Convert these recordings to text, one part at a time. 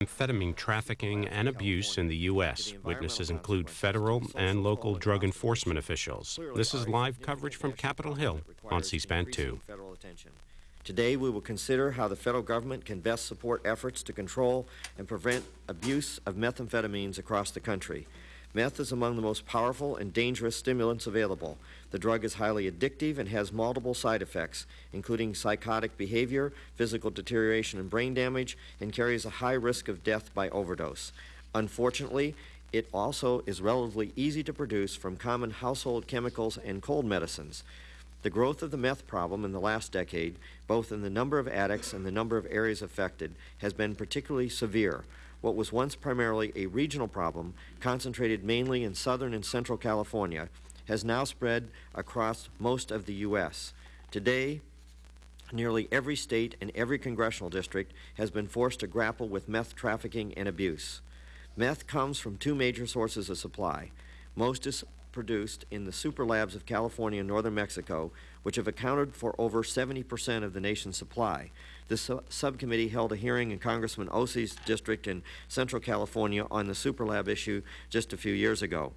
amphetamine trafficking and abuse in the U.S. Witnesses include federal and local drug enforcement officials. This is live coverage from Capitol Hill on C-SPAN 2. Today, we will consider how the federal government can best support efforts to control and prevent abuse of methamphetamines across the country. Meth is among the most powerful and dangerous stimulants available. The drug is highly addictive and has multiple side effects, including psychotic behavior, physical deterioration and brain damage, and carries a high risk of death by overdose. Unfortunately, it also is relatively easy to produce from common household chemicals and cold medicines. The growth of the meth problem in the last decade, both in the number of addicts and the number of areas affected, has been particularly severe what was once primarily a regional problem, concentrated mainly in southern and central California, has now spread across most of the U.S. Today, nearly every state and every congressional district has been forced to grapple with meth trafficking and abuse. Meth comes from two major sources of supply. Most is produced in the super labs of California and northern Mexico, which have accounted for over 70 percent of the nation's supply. This su subcommittee held a hearing in Congressman Ose's district in Central California on the super lab issue just a few years ago.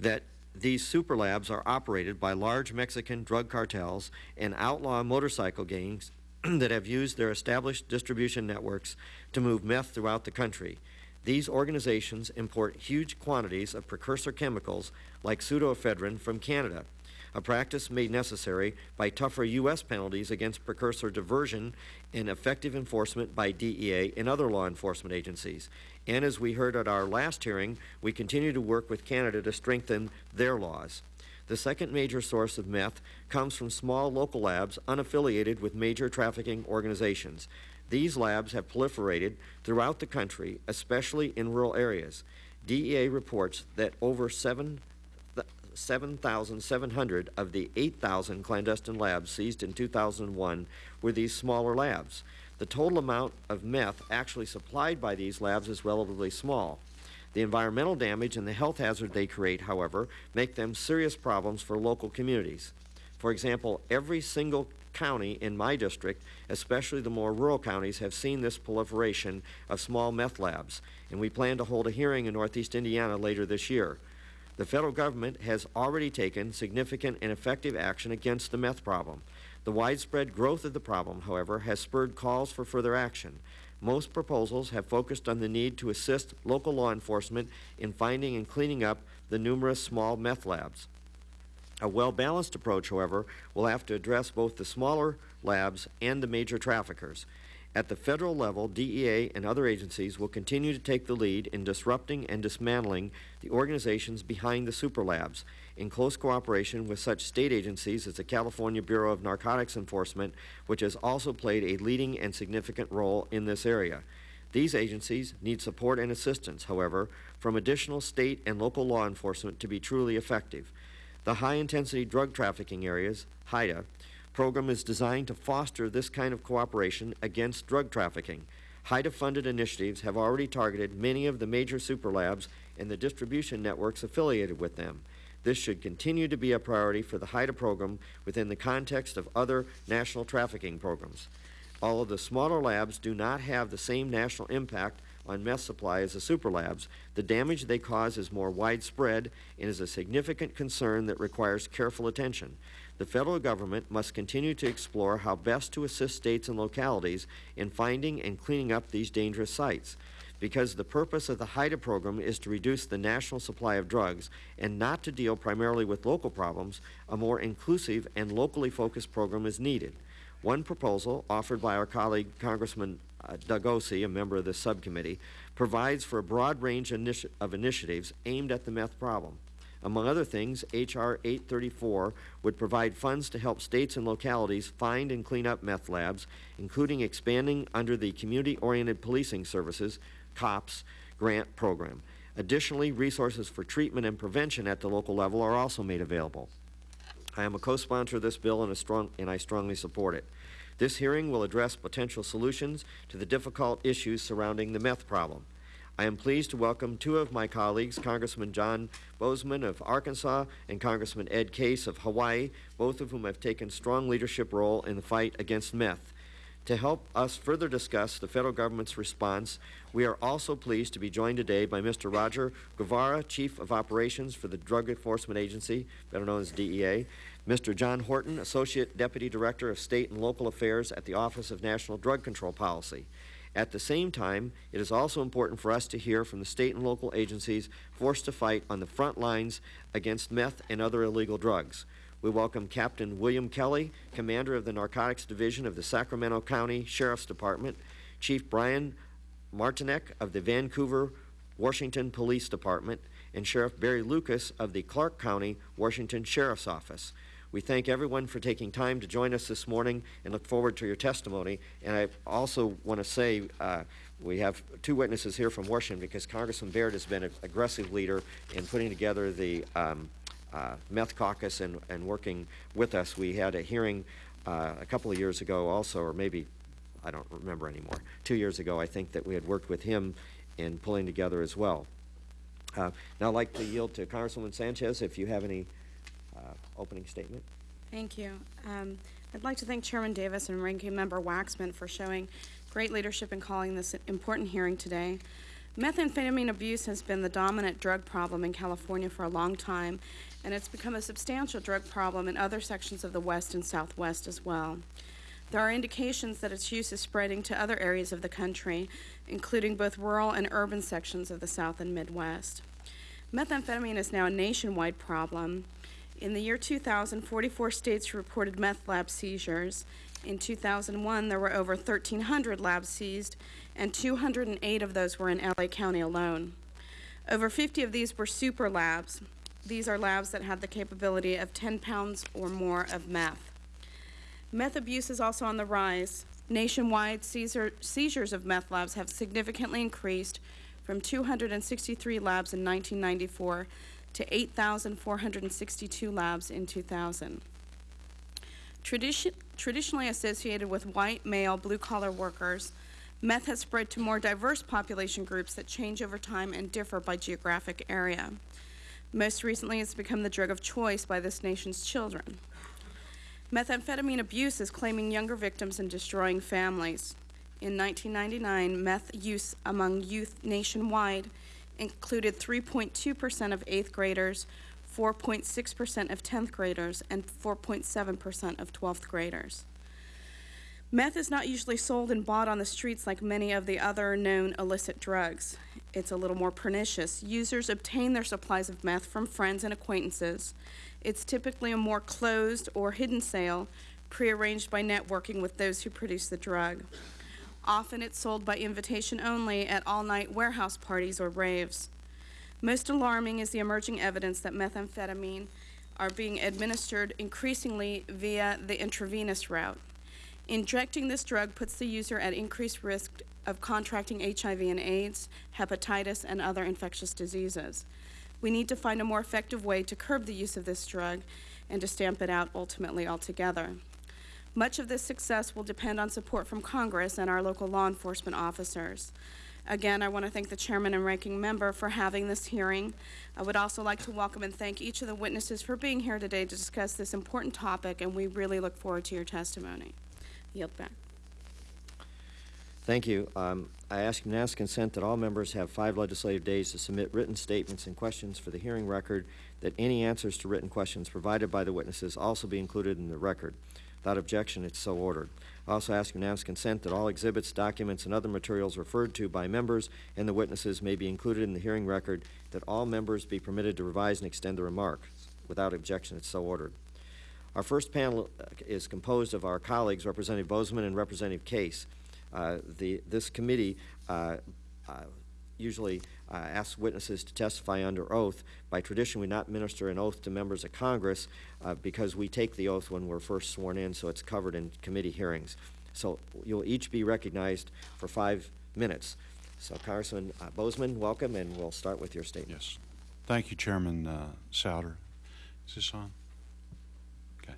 That these super labs are operated by large Mexican drug cartels and outlaw motorcycle gangs that have used their established distribution networks to move meth throughout the country. These organizations import huge quantities of precursor chemicals like pseudoephedrine from Canada, a practice made necessary by tougher U.S. penalties against precursor diversion and effective enforcement by DEA and other law enforcement agencies. And as we heard at our last hearing, we continue to work with Canada to strengthen their laws. The second major source of meth comes from small local labs unaffiliated with major trafficking organizations. These labs have proliferated throughout the country, especially in rural areas. DEA reports that over 7 7,700 of the 8,000 clandestine labs seized in 2001 were these smaller labs. The total amount of meth actually supplied by these labs is relatively small. The environmental damage and the health hazard they create, however, make them serious problems for local communities. For example, every single county in my district, especially the more rural counties, have seen this proliferation of small meth labs, and we plan to hold a hearing in Northeast Indiana later this year. The federal government has already taken significant and effective action against the meth problem. The widespread growth of the problem, however, has spurred calls for further action. Most proposals have focused on the need to assist local law enforcement in finding and cleaning up the numerous small meth labs. A well-balanced approach, however, will have to address both the smaller labs and the major traffickers. At the federal level, DEA and other agencies will continue to take the lead in disrupting and dismantling the organizations behind the super labs in close cooperation with such state agencies as the California Bureau of Narcotics Enforcement, which has also played a leading and significant role in this area. These agencies need support and assistance, however, from additional state and local law enforcement to be truly effective. The high-intensity drug trafficking areas, HIDTA, program is designed to foster this kind of cooperation against drug trafficking. HIDTA-funded initiatives have already targeted many of the major super labs and the distribution networks affiliated with them. This should continue to be a priority for the HIDTA program within the context of other national trafficking programs. Although the smaller labs do not have the same national impact on meth supply as the super labs, the damage they cause is more widespread and is a significant concern that requires careful attention. The federal government must continue to explore how best to assist states and localities in finding and cleaning up these dangerous sites. Because the purpose of the HIDTA program is to reduce the national supply of drugs and not to deal primarily with local problems, a more inclusive and locally focused program is needed. One proposal offered by our colleague Congressman uh, Doug Ose, a member of this subcommittee, provides for a broad range initi of initiatives aimed at the meth problem. Among other things, H.R. 834 would provide funds to help states and localities find and clean up meth labs, including expanding under the Community-Oriented Policing Services, COPS, grant program. Additionally, resources for treatment and prevention at the local level are also made available. I am a co-sponsor of this bill and, strong, and I strongly support it. This hearing will address potential solutions to the difficult issues surrounding the meth problem. I am pleased to welcome two of my colleagues, Congressman John Boozman of Arkansas and Congressman Ed Case of Hawaii, both of whom have taken strong leadership role in the fight against meth. To help us further discuss the federal government's response, we are also pleased to be joined today by Mr. Roger Guevara, Chief of Operations for the Drug Enforcement Agency, better known as DEA, Mr. John Horton, Associate Deputy Director of State and Local Affairs at the Office of National Drug Control Policy. At the same time, it is also important for us to hear from the state and local agencies forced to fight on the front lines against meth and other illegal drugs. We welcome Captain William Kelly, Commander of the Narcotics Division of the Sacramento County Sheriff's Department, Chief Brian Martinek of the Vancouver, Washington Police Department, and Sheriff Garry Lucas of the Clark County, Washington Sheriff's Office. We thank everyone for taking time to join us this morning and look forward to your testimony. And I also want to say uh, we have two witnesses here from Washington because Congressman Baird has been an aggressive leader in putting together the um, uh, meth caucus and, and working with us. We had a hearing uh, a couple of years ago also, or maybe, I don't remember anymore, two years ago, I think that we had worked with him in pulling together as well. Uh, now I'd like to yield to Congresswoman Sanchez if you have any opening statement. Thank you. Um, I'd like to thank Chairman Davis and Ranking Member Waxman for showing great leadership in calling this important hearing today. Methamphetamine abuse has been the dominant drug problem in California for a long time, and it's become a substantial drug problem in other sections of the West and Southwest as well. There are indications that its use is spreading to other areas of the country, including both rural and urban sections of the South and Midwest. Methamphetamine is now a nationwide problem. In the year 2000, 44 states reported meth lab seizures. In 2001, there were over 1,300 labs seized, and 208 of those were in LA County alone. Over 50 of these were super labs. These are labs that had the capability of 10 pounds or more of meth. Meth abuse is also on the rise. Nationwide, seizure, seizures of meth labs have significantly increased from 263 labs in 1994 to 8,462 labs in 2000. Tradition, traditionally associated with white, male, blue-collar workers, meth has spread to more diverse population groups that change over time and differ by geographic area. Most recently, it's become the drug of choice by this nation's children. Methamphetamine abuse is claiming younger victims and destroying families. In 1999, meth use among youth nationwide included 3.2% of 8th graders, 4.6% of 10th graders, and 4.7% of 12th graders. Meth is not usually sold and bought on the streets like many of the other known illicit drugs. It's a little more pernicious. Users obtain their supplies of meth from friends and acquaintances. It's typically a more closed or hidden sale, prearranged by networking with those who produce the drug. Often it's sold by invitation only at all-night warehouse parties or raves. Most alarming is the emerging evidence that methamphetamine are being administered increasingly via the intravenous route. Injecting this drug puts the user at increased risk of contracting HIV and AIDS, hepatitis, and other infectious diseases. We need to find a more effective way to curb the use of this drug and to stamp it out ultimately altogether. Much of this success will depend on support from Congress and our local law enforcement officers. Again, I want to thank the chairman and ranking member for having this hearing. I would also like to welcome and thank each of the witnesses for being here today to discuss this important topic, and we really look forward to your testimony. Yield back. Thank you. Um, I ask unanimous consent that all members have five legislative days to submit written statements and questions for the hearing record, that any answers to written questions provided by the witnesses also be included in the record. Without objection, it's so ordered. I also ask unanimous consent that all exhibits, documents, and other materials referred to by members and the witnesses may be included in the hearing record, that all members be permitted to revise and extend the remarks. Without objection, it's so ordered. Our first panel uh, is composed of our colleagues, Representative Boozman and Representative Case. Uh, the, this committee uh, uh usually uh, asks witnesses to testify under oath. By tradition, we not minister an oath to members of Congress uh, because we take the oath when we're first sworn in, so it's covered in committee hearings. So you'll each be recognized for five minutes. So Congressman uh, Boozman, welcome, and we'll start with your statement. Yes. Thank you, Chairman uh, Souder. Is this on? Okay.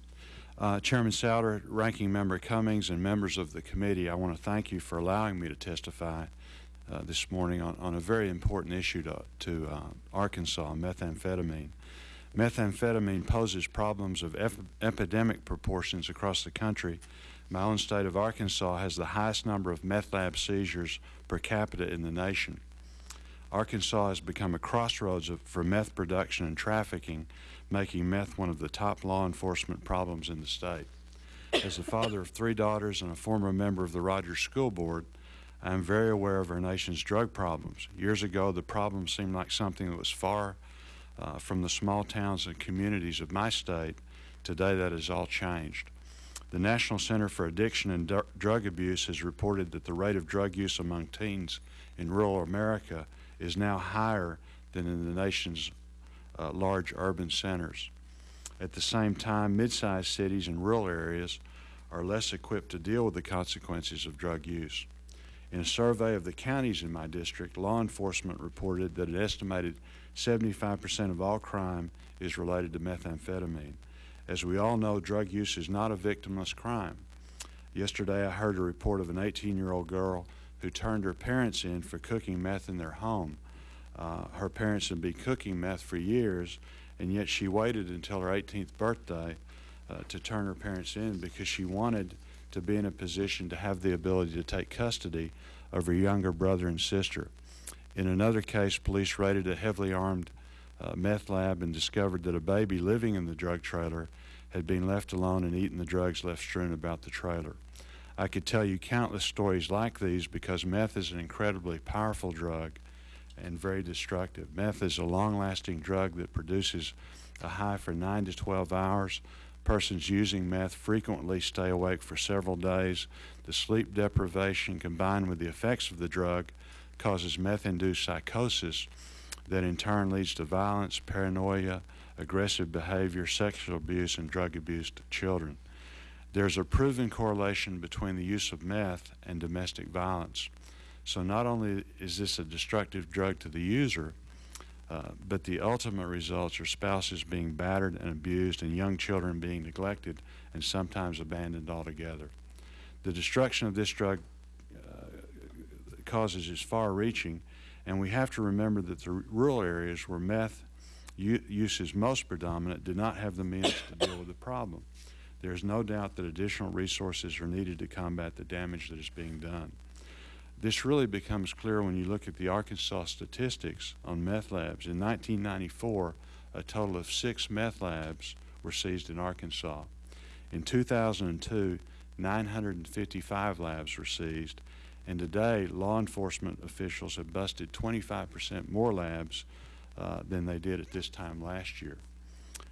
Uh, Chairman Souder, Ranking Member Cummings, and members of the committee, I want to thank you for allowing me to testify uh, this morning on, on a very important issue to, to uh, Arkansas, methamphetamine. Methamphetamine poses problems of ep epidemic proportions across the country. My own state of Arkansas has the highest number of meth lab seizures per capita in the nation. Arkansas has become a crossroads of, for meth production and trafficking, making meth one of the top law enforcement problems in the state. As the father of three daughters and a former member of the Rogers School Board, I am very aware of our nation's drug problems. Years ago, the problem seemed like something that was far uh, from the small towns and communities of my state. Today, that has all changed. The National Center for Addiction and Dr- Drug Abuse has reported that the rate of drug use among teens in rural America is now higher than in the nation's uh, large urban centers. At the same time, mid-sized cities and rural areas are less equipped to deal with the consequences of drug use. In a survey of the counties in my district, law enforcement reported that an estimated 75% of all crime is related to methamphetamine. As we all know, drug use is not a victimless crime. Yesterday, I heard a report of an 18-year-old girl who turned her parents in for cooking meth in their home. Uh, her parents had been cooking meth for years, and yet she waited until her 18th birthday uh, to turn her parents in because she wanted to be in a position to have the ability to take custody of her younger brother and sister. In another case, police raided a heavily armed uh, meth lab and discovered that a baby living in the drug trailer had been left alone and eaten the drugs left strewn about the trailer. I could tell you countless stories like these because meth is an incredibly powerful drug and very destructive. Meth is a long-lasting drug that produces a high for 9 to 12 hours. Persons using meth frequently stay awake for several days. The sleep deprivation combined with the effects of the drug causes meth-induced psychosis that in turn leads to violence, paranoia, aggressive behavior, sexual abuse, and drug abuse to children. There's a proven correlation between the use of meth and domestic violence. So not only is this a destructive drug to the user, uh, but the ultimate results are spouses being battered and abused and young children being neglected and sometimes abandoned altogether. The destruction of this drug uh, causes is far-reaching, and we have to remember that the rural areas where meth use is most predominant do not have the means to deal with the problem. There is no doubt that additional resources are needed to combat the damage that is being done. This really becomes clear when you look at the Arkansas statistics on meth labs. In 1994, a total of six meth labs were seized in Arkansas. In 2002, 955 labs were seized, and today law enforcement officials have busted 25% more labs uh, than they did at this time last year.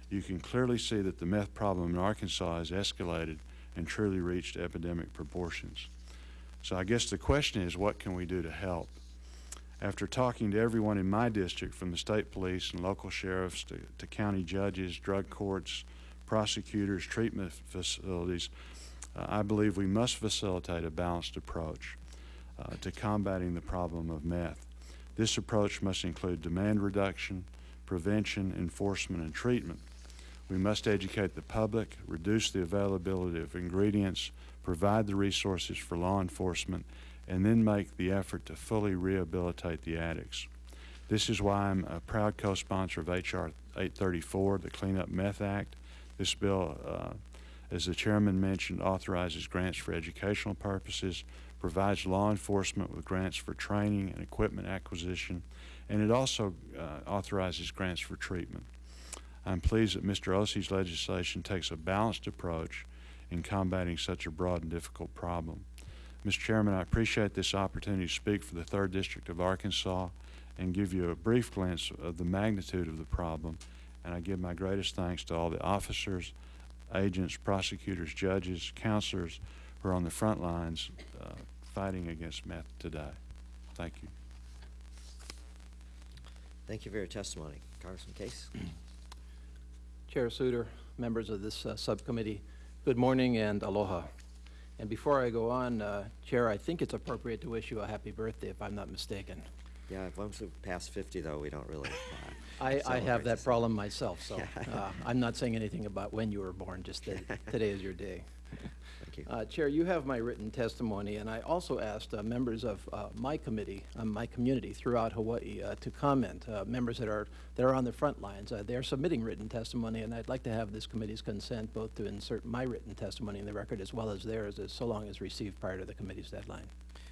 You can clearly see that the meth problem in Arkansas has escalated and truly reached epidemic proportions. So I guess the question is, what can we do to help? After talking to everyone in my district, from the state police and local sheriffs to, to county judges, drug courts, prosecutors, treatment facilities, uh, I believe we must facilitate a balanced approach uh, to combating the problem of meth. This approach must include demand reduction, prevention, enforcement, and treatment. We must educate the public, reduce the availability of ingredients, provide the resources for law enforcement, and then make the effort to fully rehabilitate the addicts. This is why I'm a proud co-sponsor of H.R. 834, the Clean Up Meth Act. This bill, uh, as the chairman mentioned, authorizes grants for educational purposes, provides law enforcement with grants for training and equipment acquisition, and it also uh, authorizes grants for treatment. I'm pleased that Mr. Ose's legislation takes a balanced approach in combating such a broad and difficult problem. Mr. Chairman, I appreciate this opportunity to speak for the 3rd District of Arkansas and give you a brief glimpse of the magnitude of the problem. And I give my greatest thanks to all the officers, agents, prosecutors, judges, counselors who are on the front lines uh, fighting against meth today. Thank you. Thank you for your testimony. Congressman Case? Chair Souder, members of this uh, subcommittee, Good morning and aloha. And before I go on, uh, Chair, I think it's appropriate to wish you a happy birthday, if I'm not mistaken. Yeah, once we pass 50, though, we don't really. Uh, I, I have that problem myself, so uh, I'm not saying anything about when you were born, just that today is your day. You. Uh, Chair, you have my written testimony, and I also asked uh, members of uh, my committee, uh, my community throughout Hawaii uh, to comment, uh, members that are, that are on the front lines. Uh, They're submitting written testimony, and I'd like to have this committee's consent both to insert my written testimony in the record as well as theirs, as so long as received prior to the committee's deadline.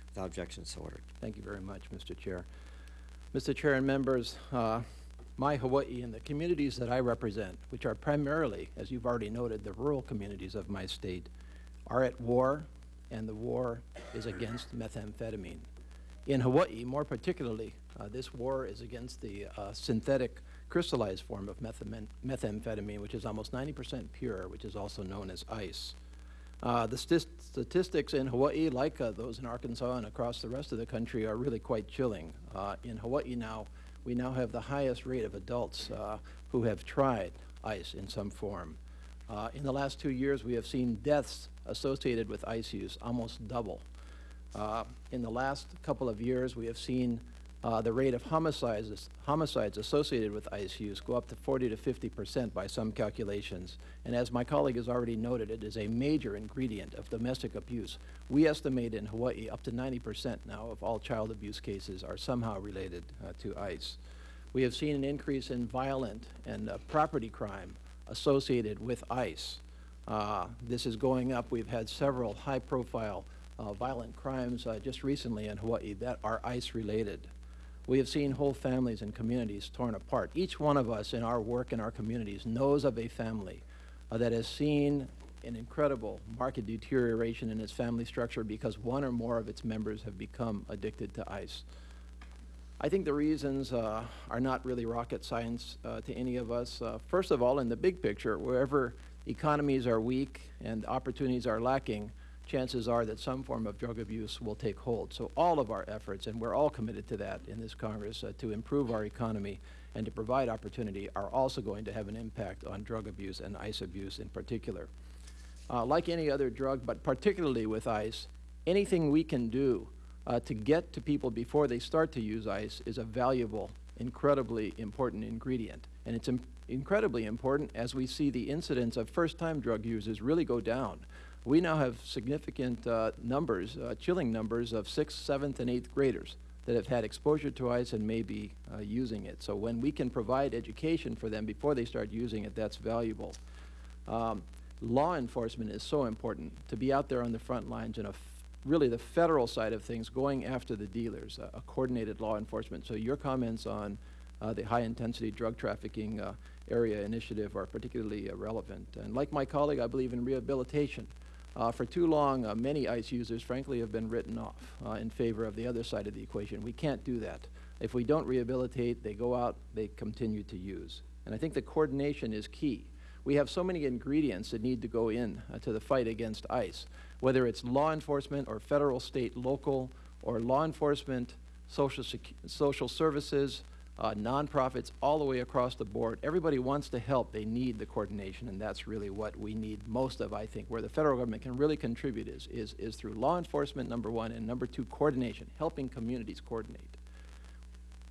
Without objection, so ordered. Thank you very much, Mr. Chair. Mr. Chair and members, uh, my Hawaii and the communities that I represent, which are primarily, as you've already noted, the rural communities of my state, are at war, and the war is against methamphetamine. In Hawaii, more particularly, uh, this war is against the uh, synthetic crystallized form of methamphetamine, which is almost 90% pure, which is also known as ice. Uh, the sti- statistics in Hawaii, like uh, those in Arkansas and across the rest of the country, are really quite chilling. Uh, in Hawaii now, we now have the highest rate of adults uh, who have tried ice in some form. Uh, in the last two years, we have seen deaths associated with ice use almost double. Uh, in the last couple of years, we have seen uh, the rate of homicides, homicides associated with ice use go up to 40 to 50 percent by some calculations. And as my colleague has already noted, it is a major ingredient of domestic abuse. We estimate in Hawaii up to 90 percent now of all child abuse cases are somehow related uh, to ice. We have seen an increase in violent and uh, property crime associated with ice. Uh, this is going up. We've had several high-profile uh, violent crimes uh, just recently in Hawaii that are ice-related. We have seen whole families and communities torn apart. Each one of us in our work in our communities knows of a family uh, that has seen an incredible market deterioration in its family structure because one or more of its members have become addicted to ice. I think the reasons uh, are not really rocket science uh, to any of us. Uh, first of all, in the big picture, wherever economies are weak and opportunities are lacking, chances are that some form of drug abuse will take hold. So all of our efforts, and we're all committed to that in this Congress, uh, to improve our economy and to provide opportunity are also going to have an impact on drug abuse and ice abuse in particular. Uh, like any other drug, but particularly with ice, anything we can do uh, to get to people before they start to use ice is a valuable, incredibly important ingredient. And it's im incredibly important as we see the incidence of first-time drug users really go down. We now have significant uh, numbers, uh, chilling numbers of sixth, seventh, and eighth graders that have had exposure to ice and may be uh, using it. So when we can provide education for them before they start using it, that's valuable. Um, law enforcement is so important to be out there on the front lines and really the federal side of things going after the dealers, uh, a coordinated law enforcement. So your comments on uh, the high intensity drug trafficking uh, area initiative are particularly uh, relevant. And like my colleague, I believe in rehabilitation. Uh, for too long, uh, many ICE users, frankly, have been written off in favor of the other side of the equation. We can't do that. If we don't rehabilitate, they go out, they continue to use. And I think the coordination is key. We have so many ingredients that need to go in to the fight against ICE, whether it's law enforcement or federal, state, local, or law enforcement, social, social services, uh, nonprofits, all the way across the board. Everybody wants to help. They need the coordination, and that's really what we need most of, I think. Where the federal government can really contribute is, is, is through law enforcement, number one, and number two, coordination, helping communities coordinate.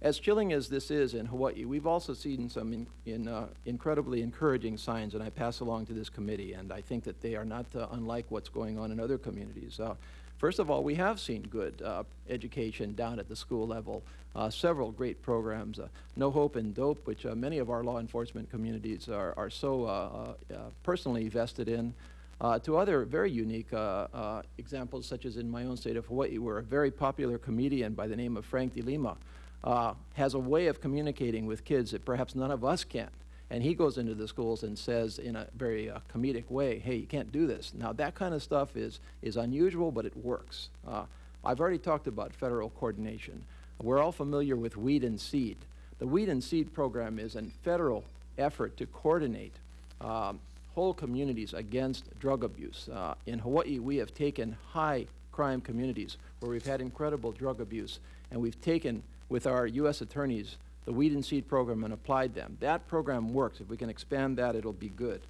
As chilling as this is in Hawaii, we've also seen some in, in, uh, incredibly encouraging signs, and I pass along to this committee, and I think that they are not uh, unlike what's going on in other communities. Uh, first of all, we have seen good uh, education down at the school level, uh, several great programs, uh, No Hope and Dope, which many of our law enforcement communities are, are so personally vested in. Uh, to other very unique uh, uh, examples, such as in my own state of Hawaii, where a very popular comedian by the name of Frank DeLima uh, has a way of communicating with kids that perhaps none of us can. And he goes into the schools and says in a very uh, comedic way, hey, you can't do this. Now, that kind of stuff is, is unusual, but it works. Uh, I've already talked about federal coordination. We're all familiar with Weed and Seed. The Weed and Seed program is a federal effort to coordinate um, whole communities against drug abuse. Uh, in Hawaii, we have taken high crime communities where we've had incredible drug abuse, and we've taken with our U.S. attorneys the Weed and Seed program and applied them. That program works. If we can expand that, it'll be good.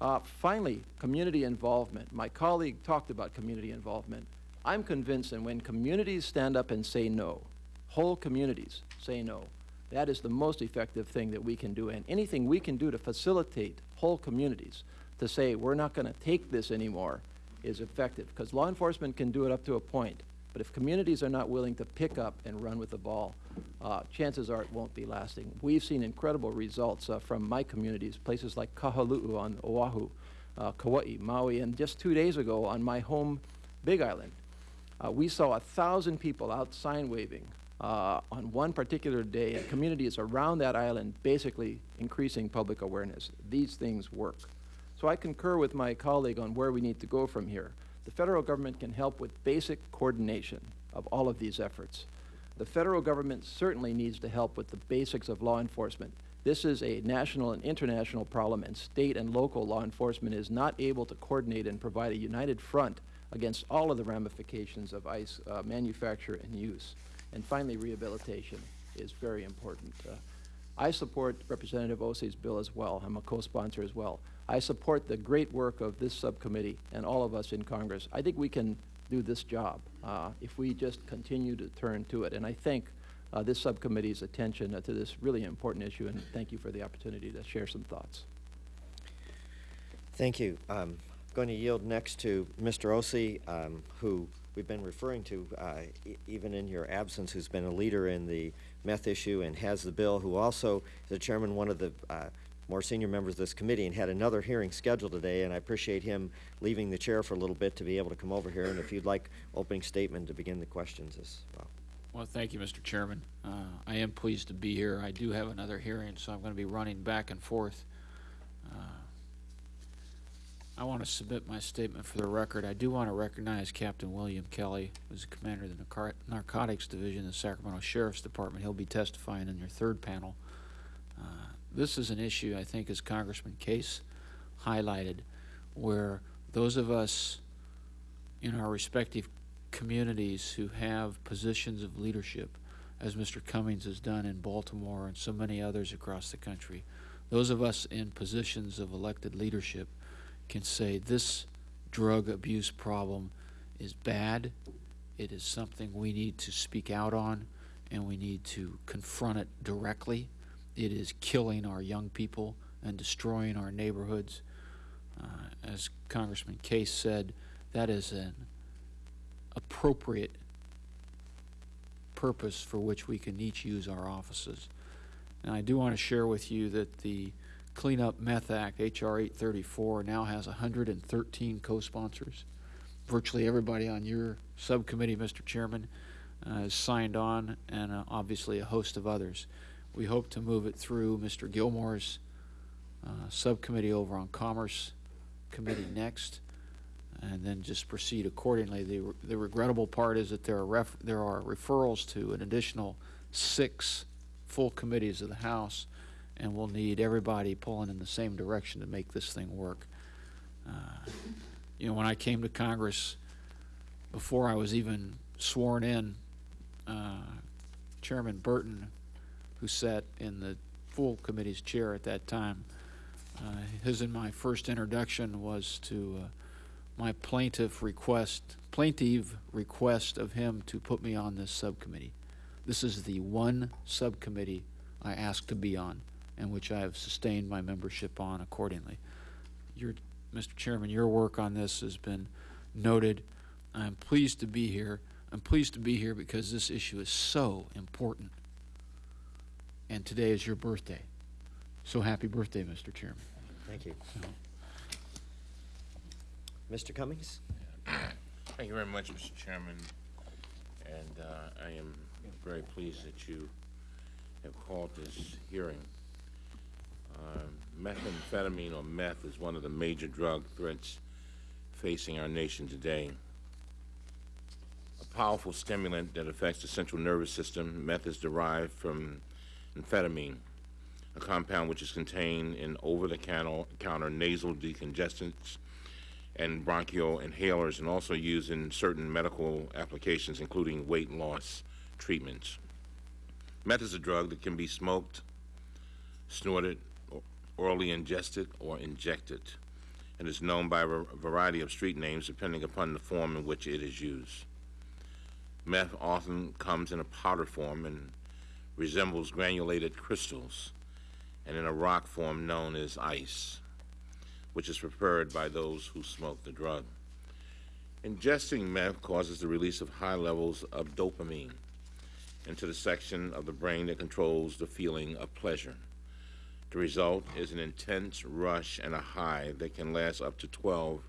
Uh, finally, community involvement. My colleague talked about community involvement. I'm convinced that when communities stand up and say no, whole communities say no, that is the most effective thing that we can do. And anything we can do to facilitate whole communities to say, we're not going to take this anymore, is effective, because law enforcement can do it up to a point. But if communities are not willing to pick up and run with the ball, uh, chances are it won't be lasting. We've seen incredible results uh, from my communities, places like Kahalu'u on Oahu, uh, Kauai, Maui, and just two days ago on my home Big Island. Uh, we saw a thousand people out sign waving uh, on one particular day, and communities around that island basically increasing public awareness. These things work. So I concur with my colleague on where we need to go from here. The federal government can help with basic coordination of all of these efforts. The federal government certainly needs to help with the basics of law enforcement. This is a national and international problem, and state and local law enforcement is not able to coordinate and provide a united front against all of the ramifications of ICE uh, manufacture and use. And finally, rehabilitation is very important. Uh, I support Representative Ose's bill as well. I'm a co-sponsor as well. I support the great work of this subcommittee and all of us in Congress. I think we can do this job uh, if we just continue to turn to it. And I thank uh, this subcommittee's attention uh, to this really important issue, and thank you for the opportunity to share some thoughts. Thank you. I'm going to yield next to Mr. Ose, um, who we've been referring to, uh, e- even in your absence, who's been a leader in the meth issue and has the bill, who also is the chairman, one of the uh, more senior members of this committee, and had another hearing scheduled today, and I appreciate him leaving the chair for a little bit to be able to come over here, and if you'd like opening statement to begin the questions as well. Well, thank you, Mr. Chairman. Uh, I am pleased to be here. I do have another hearing, so I'm going to be running back and forth. Uh, I want to submit my statement for the record. I do want to recognize Captain William Kelly, who's the commander of the Narcotics Division of the Sacramento Sheriff's Department. He'll be testifying in your third panel. This is an issue, I think, as Congressman Case highlighted, where those of us in our respective communities who have positions of leadership, as Mr. Cummings has done in Baltimore and so many others across the country, those of us in positions of elected leadership can say this drug abuse problem is bad. It is something we need to speak out on, and we need to confront it directly. It is killing our young people and destroying our neighborhoods. Uh, as Congressman Case said, that is an appropriate purpose for which we can each use our offices. And I do want to share with you that the Clean Up Meth Act, H.R. 834, now has 113 co-sponsors. Virtually everybody on your subcommittee, Mr. Chairman, uh, has signed on, and uh, obviously a host of others. We hope to move it through Mr. Gillmor's uh, subcommittee over on Commerce Committee next, and then just proceed accordingly. The, the regrettable part is that there are there are referrals to an additional six full committees of the House, and we'll need everybody pulling in the same direction to make this thing work. Uh, you know, when I came to Congress, before I was even sworn in, uh, Chairman Burton, who sat in the full committee's chair at that time, uh, his and my first introduction was to uh, my plaintiff request, plaintiff request of him to put me on this subcommittee. This is the one subcommittee I asked to be on, and which I have sustained my membership on accordingly. Your, Mr. Chairman, your work on this has been noted. I'm pleased to be here. I'm pleased to be here because this issue is so important. And today is your birthday. So happy birthday, Mr. Chairman. Thank you. Mr. Cummings? Thank you very much, Mr. Chairman. And uh, I am very pleased that you have called this hearing. Um, Methamphetamine or meth is one of the major drug threats facing our nation today. A powerful stimulant that affects the central nervous system, meth is derived from amphetamine, a compound which is contained in over-the-counter nasal decongestants and bronchial inhalers and also used in certain medical applications, including weight loss treatments. Meth is a drug that can be smoked, snorted, orally ingested, or injected, and is known by a variety of street names depending upon the form in which it is used. Meth often comes in a powder form and resembles granulated crystals, and in a rock form known as ice which is preferred by those who smoke the drug. Ingesting meth causes the release of high levels of dopamine into the section of the brain that controls the feeling of pleasure. The result is an intense rush and a high that can last up to 12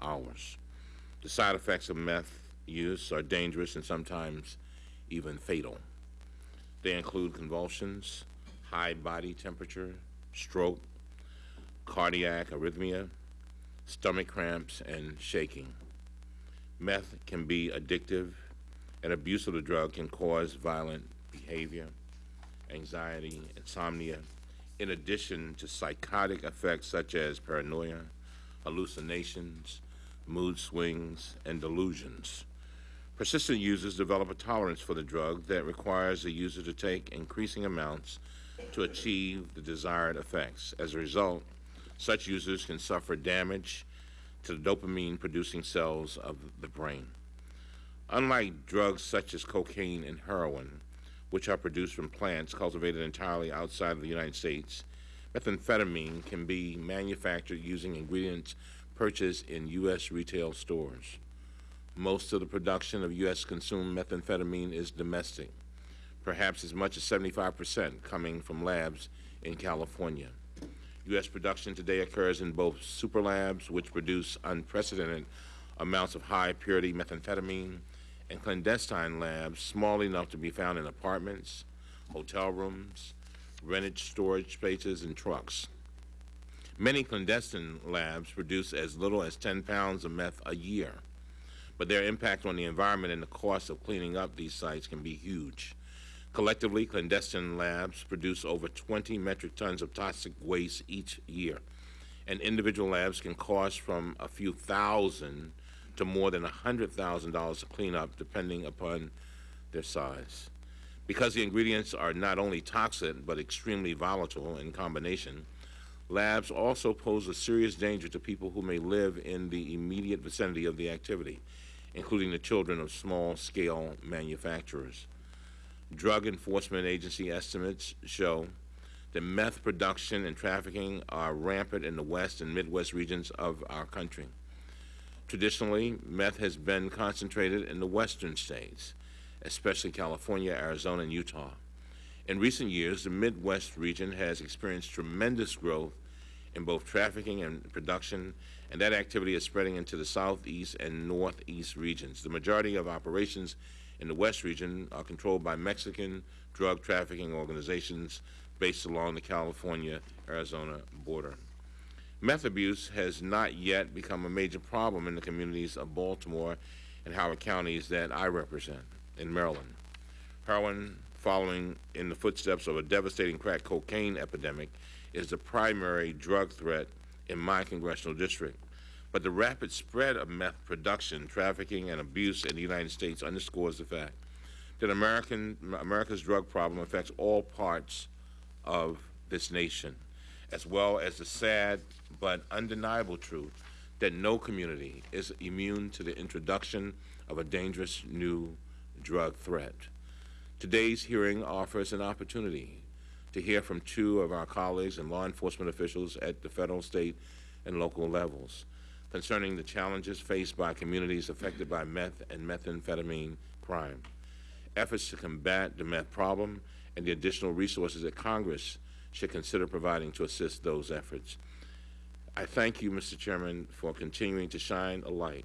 hours. The side effects of meth use are dangerous and sometimes even fatal. They include convulsions, high body temperature, stroke, cardiac arrhythmia, stomach cramps, and shaking. Meth can be addictive, and abuse of the drug can cause violent behavior, anxiety, insomnia, in addition to psychotic effects such as paranoia, hallucinations, mood swings, and delusions. Persistent users develop a tolerance for the drug that requires the user to take increasing amounts to achieve the desired effects. As a result, such users can suffer damage to the dopamine producing cells of the brain. Unlike drugs such as cocaine and heroin, which are produced from plants cultivated entirely outside of the United States, methamphetamine can be manufactured using ingredients purchased in U.S. retail stores. Most of the production of U.S. consumed methamphetamine is domestic, perhaps as much as 75% coming from labs in California. U.S. production today occurs in both super labs, which produce unprecedented amounts of high purity methamphetamine, and clandestine labs, small enough to be found in apartments, hotel rooms, rented storage spaces, and trucks. Many clandestine labs produce as little as 10 pounds of meth a year, but their impact on the environment and the cost of cleaning up these sites can be huge. Collectively, clandestine labs produce over 20 metric tons of toxic waste each year, and individual labs can cost from a few thousand to more than $100,000 to clean up, depending upon their size. Because the ingredients are not only toxic but extremely volatile in combination, labs also pose a serious danger to people who may live in the immediate vicinity of the activity, including the children of small-scale manufacturers. Drug Enforcement Agency estimates show that meth production and trafficking are rampant in the west and midwest regions of our country. Traditionally, meth has been concentrated in the western states, especially California, Arizona, and Utah. In recent years, the Midwest region has experienced tremendous growth in both trafficking and production, and that activity is spreading into the southeast and northeast regions. The majority of operations in the West region are controlled by Mexican drug trafficking organizations based along the California-Arizona border. Meth abuse has not yet become a major problem in the communities of Baltimore and Howard counties that I represent in Maryland. Heroin, following in the footsteps of a devastating crack cocaine epidemic, is the primary drug threat in my congressional district. But the rapid spread of meth production, trafficking, and abuse in the United States underscores the fact that American, America's drug problem affects all parts of this nation, as well as the sad but undeniable truth that no community is immune to the introduction of a dangerous new drug threat. Today's hearing offers an opportunity to hear from two of our colleagues and law enforcement officials at the federal, state, and local levels concerning the challenges faced by communities affected by meth and methamphetamine crime, efforts to combat the meth problem, and the additional resources that Congress should consider providing to assist those efforts. I thank you, Mr. Chairman, for continuing to shine a light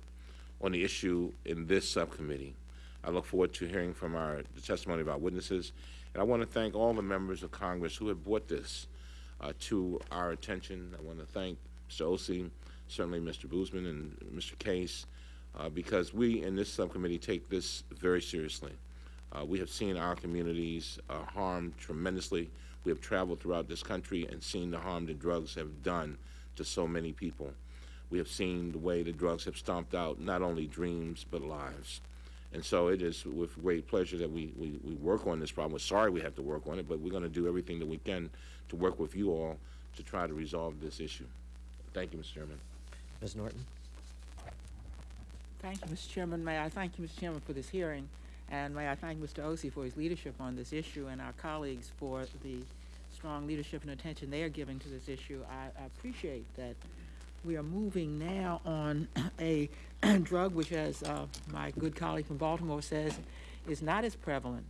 on the issue in this subcommittee. I look forward to hearing from our the testimony of our witnesses, and I want to thank all the members of Congress who have brought this uh, to our attention. I want to thank Mr. Ose, certainly Mr. Boozman and Mr. Case, uh, because we in this subcommittee take this very seriously. Uh, we have seen our communities uh, harmed tremendously. We have traveled throughout this country and seen the harm that drugs have done to so many people. We have seen the way the drugs have stomped out not only dreams but lives. And so it is with great pleasure that we, we, we work on this problem. We're sorry we have to work on it, but we're going to do everything that we can to work with you all to try to resolve this issue. Thank you, Mr. Chairman. Ms. Norton? Thank you, Mr. Chairman. May I thank you, Mr. Chairman, for this hearing, and may I thank Mr. Ose for his leadership on this issue and our colleagues for the strong leadership and attention they are giving to this issue. I, I appreciate that we are moving now on a drug which, as uh, my good colleague from Baltimore says, is not as prevalent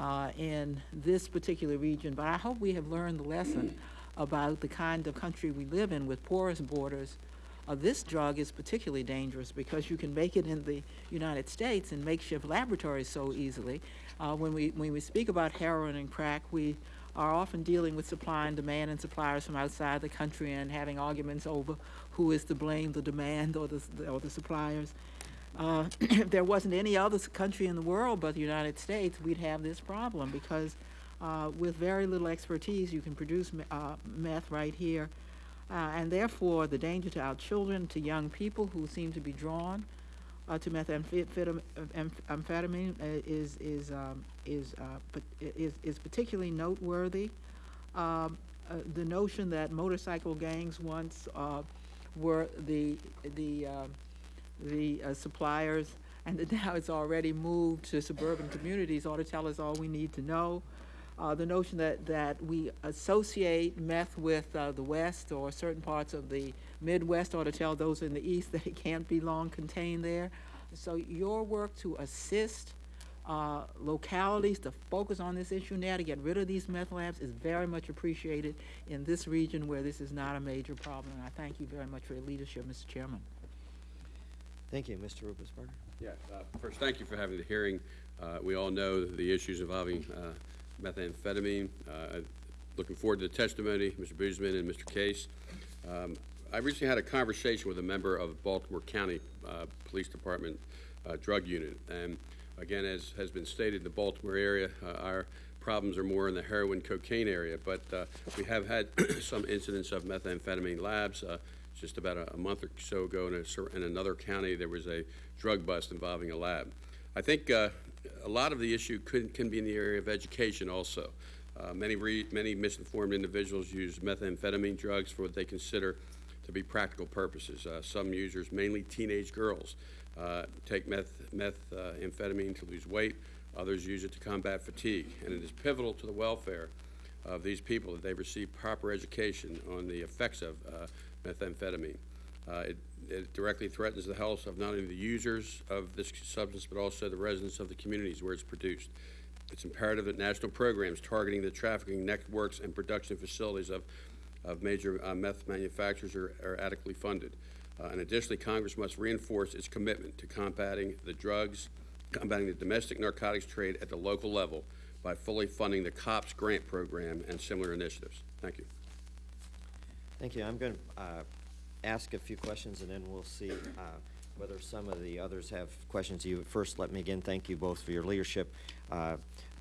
uh, in this particular region. But I hope we have learned the lesson about the kind of country we live in with porous borders. Uh, this drug is particularly dangerous because you can make it in the United States in makeshift laboratories so easily. Uh, when we when we speak about heroin and crack, we are often dealing with supply and demand and suppliers from outside the country and having arguments over who is to blame, the demand or the, or the suppliers. Uh, if there wasn't any other country in the world but the United States, we'd have this problem because uh, with very little expertise, you can produce uh, meth right here. Uh, and therefore, the danger to our children, to young people who seem to be drawn uh, to methamphetamine is is um, is, uh, is is particularly noteworthy. Um, uh, the notion that motorcycle gangs once uh, were the the uh, the uh, suppliers, and that now it's already moved to suburban communities ought to tell us all we need to know. Uh, the notion that, that we associate meth with the West or certain parts of the Midwest ought to tell those in the East that it can't be long contained there. So your work to assist uh, localities to focus on this issue now, to get rid of these meth labs, is very much appreciated in this region where this is not a major problem. And I thank you very much for your leadership, Mr. Chairman. Thank you, Mr. Ruppersberger. Yeah, uh, first, thank you for having the hearing. Uh, We all know the issues involving uh, methamphetamine. Uh, Looking forward to the testimony, Mr. Boozman and Mr. Case. Um, I recently had a conversation with a member of Baltimore County uh, Police Department uh, Drug Unit. And again, as has been stated, the Baltimore area, uh, our problems are more in the heroin cocaine area, but uh, we have had some incidents of methamphetamine labs. Uh, Just about a- a month or so ago in a in another county, there was a drug bust involving a lab. I think uh, a lot of the issue could, can be in the area of education also. Uh, Many, many misinformed individuals use methamphetamine drugs for what they consider to be practical purposes. Uh, Some users, mainly teenage girls, uh, take meth, methamphetamine to lose weight. Others use it to combat fatigue. And it is pivotal to the welfare of these people that they receive proper education on the effects of uh, methamphetamine. Uh, It it directly threatens the health of not only the users of this substance, but also the residents of the communities where it's produced. It's imperative that national programs targeting the trafficking networks and production facilities of, of major uh, meth manufacturers are, are adequately funded. Uh, and additionally, Congress must reinforce its commitment to combating the drugs, combating the domestic narcotics trade at the local level by fully funding the COPS grant program and similar initiatives. Thank you. Thank you. I'm going to ask a few questions, and then we'll see uh, whether some of the others have questions. You First, let me again thank you both for your leadership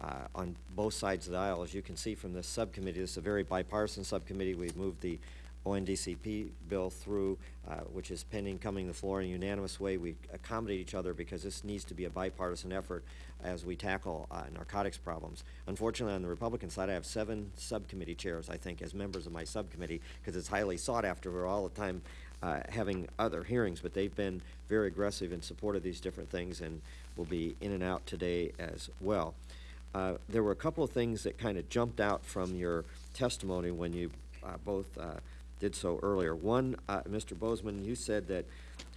uh, on both sides of the aisle. As you can see from this subcommittee, this is a very bipartisan subcommittee. We've moved the ONDCP bill through, uh, which is pending coming to the floor in a unanimous way. We accommodate each other because this needs to be a bipartisan effort as we tackle uh, narcotics problems. Unfortunately, on the Republican side, I have seven subcommittee chairs, I think, as members of my subcommittee, because it's highly sought after. We're all the time uh, having other hearings, but they've been very aggressive in support of these different things and will be in and out today as well. Uh, there were a couple of things that kind of jumped out from your testimony when you uh, both uh, did so earlier. One, uh, Mr. Boozman, you said that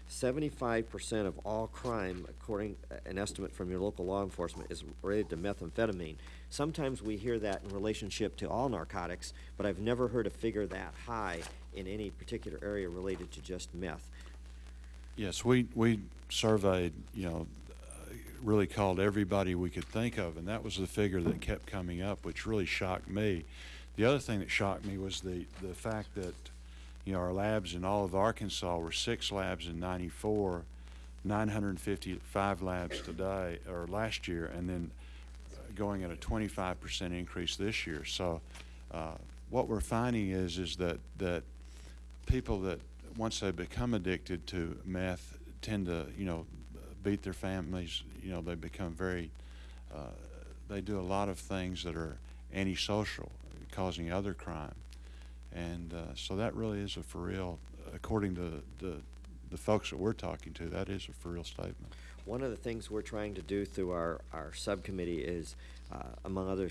seventy-five percent of all crime, according uh, an estimate from your local law enforcement, is related to methamphetamine. Sometimes we hear that in relationship to all narcotics, but I've never heard a figure that high in any particular area related to just meth. Yes, we, we surveyed, you know, really called everybody we could think of, and that was the figure that kept coming up, which really shocked me. The other thing that shocked me was the, the fact that, you know, our labs in all of Arkansas were six labs in ninety-four, nine hundred and fifty-five labs today, or last year, and then uh, going at a twenty-five percent increase this year. So, uh, what we're finding is, is that, that people that, once they become addicted to meth, tend to, you know, beat their families, you know, they become very, uh, they do a lot of things that are antisocial, causing other crime. And uh, so that really is a for real, according to the, the folks that we're talking to, that is a for real statement. One of the things we're trying to do through our, our subcommittee is, uh, among other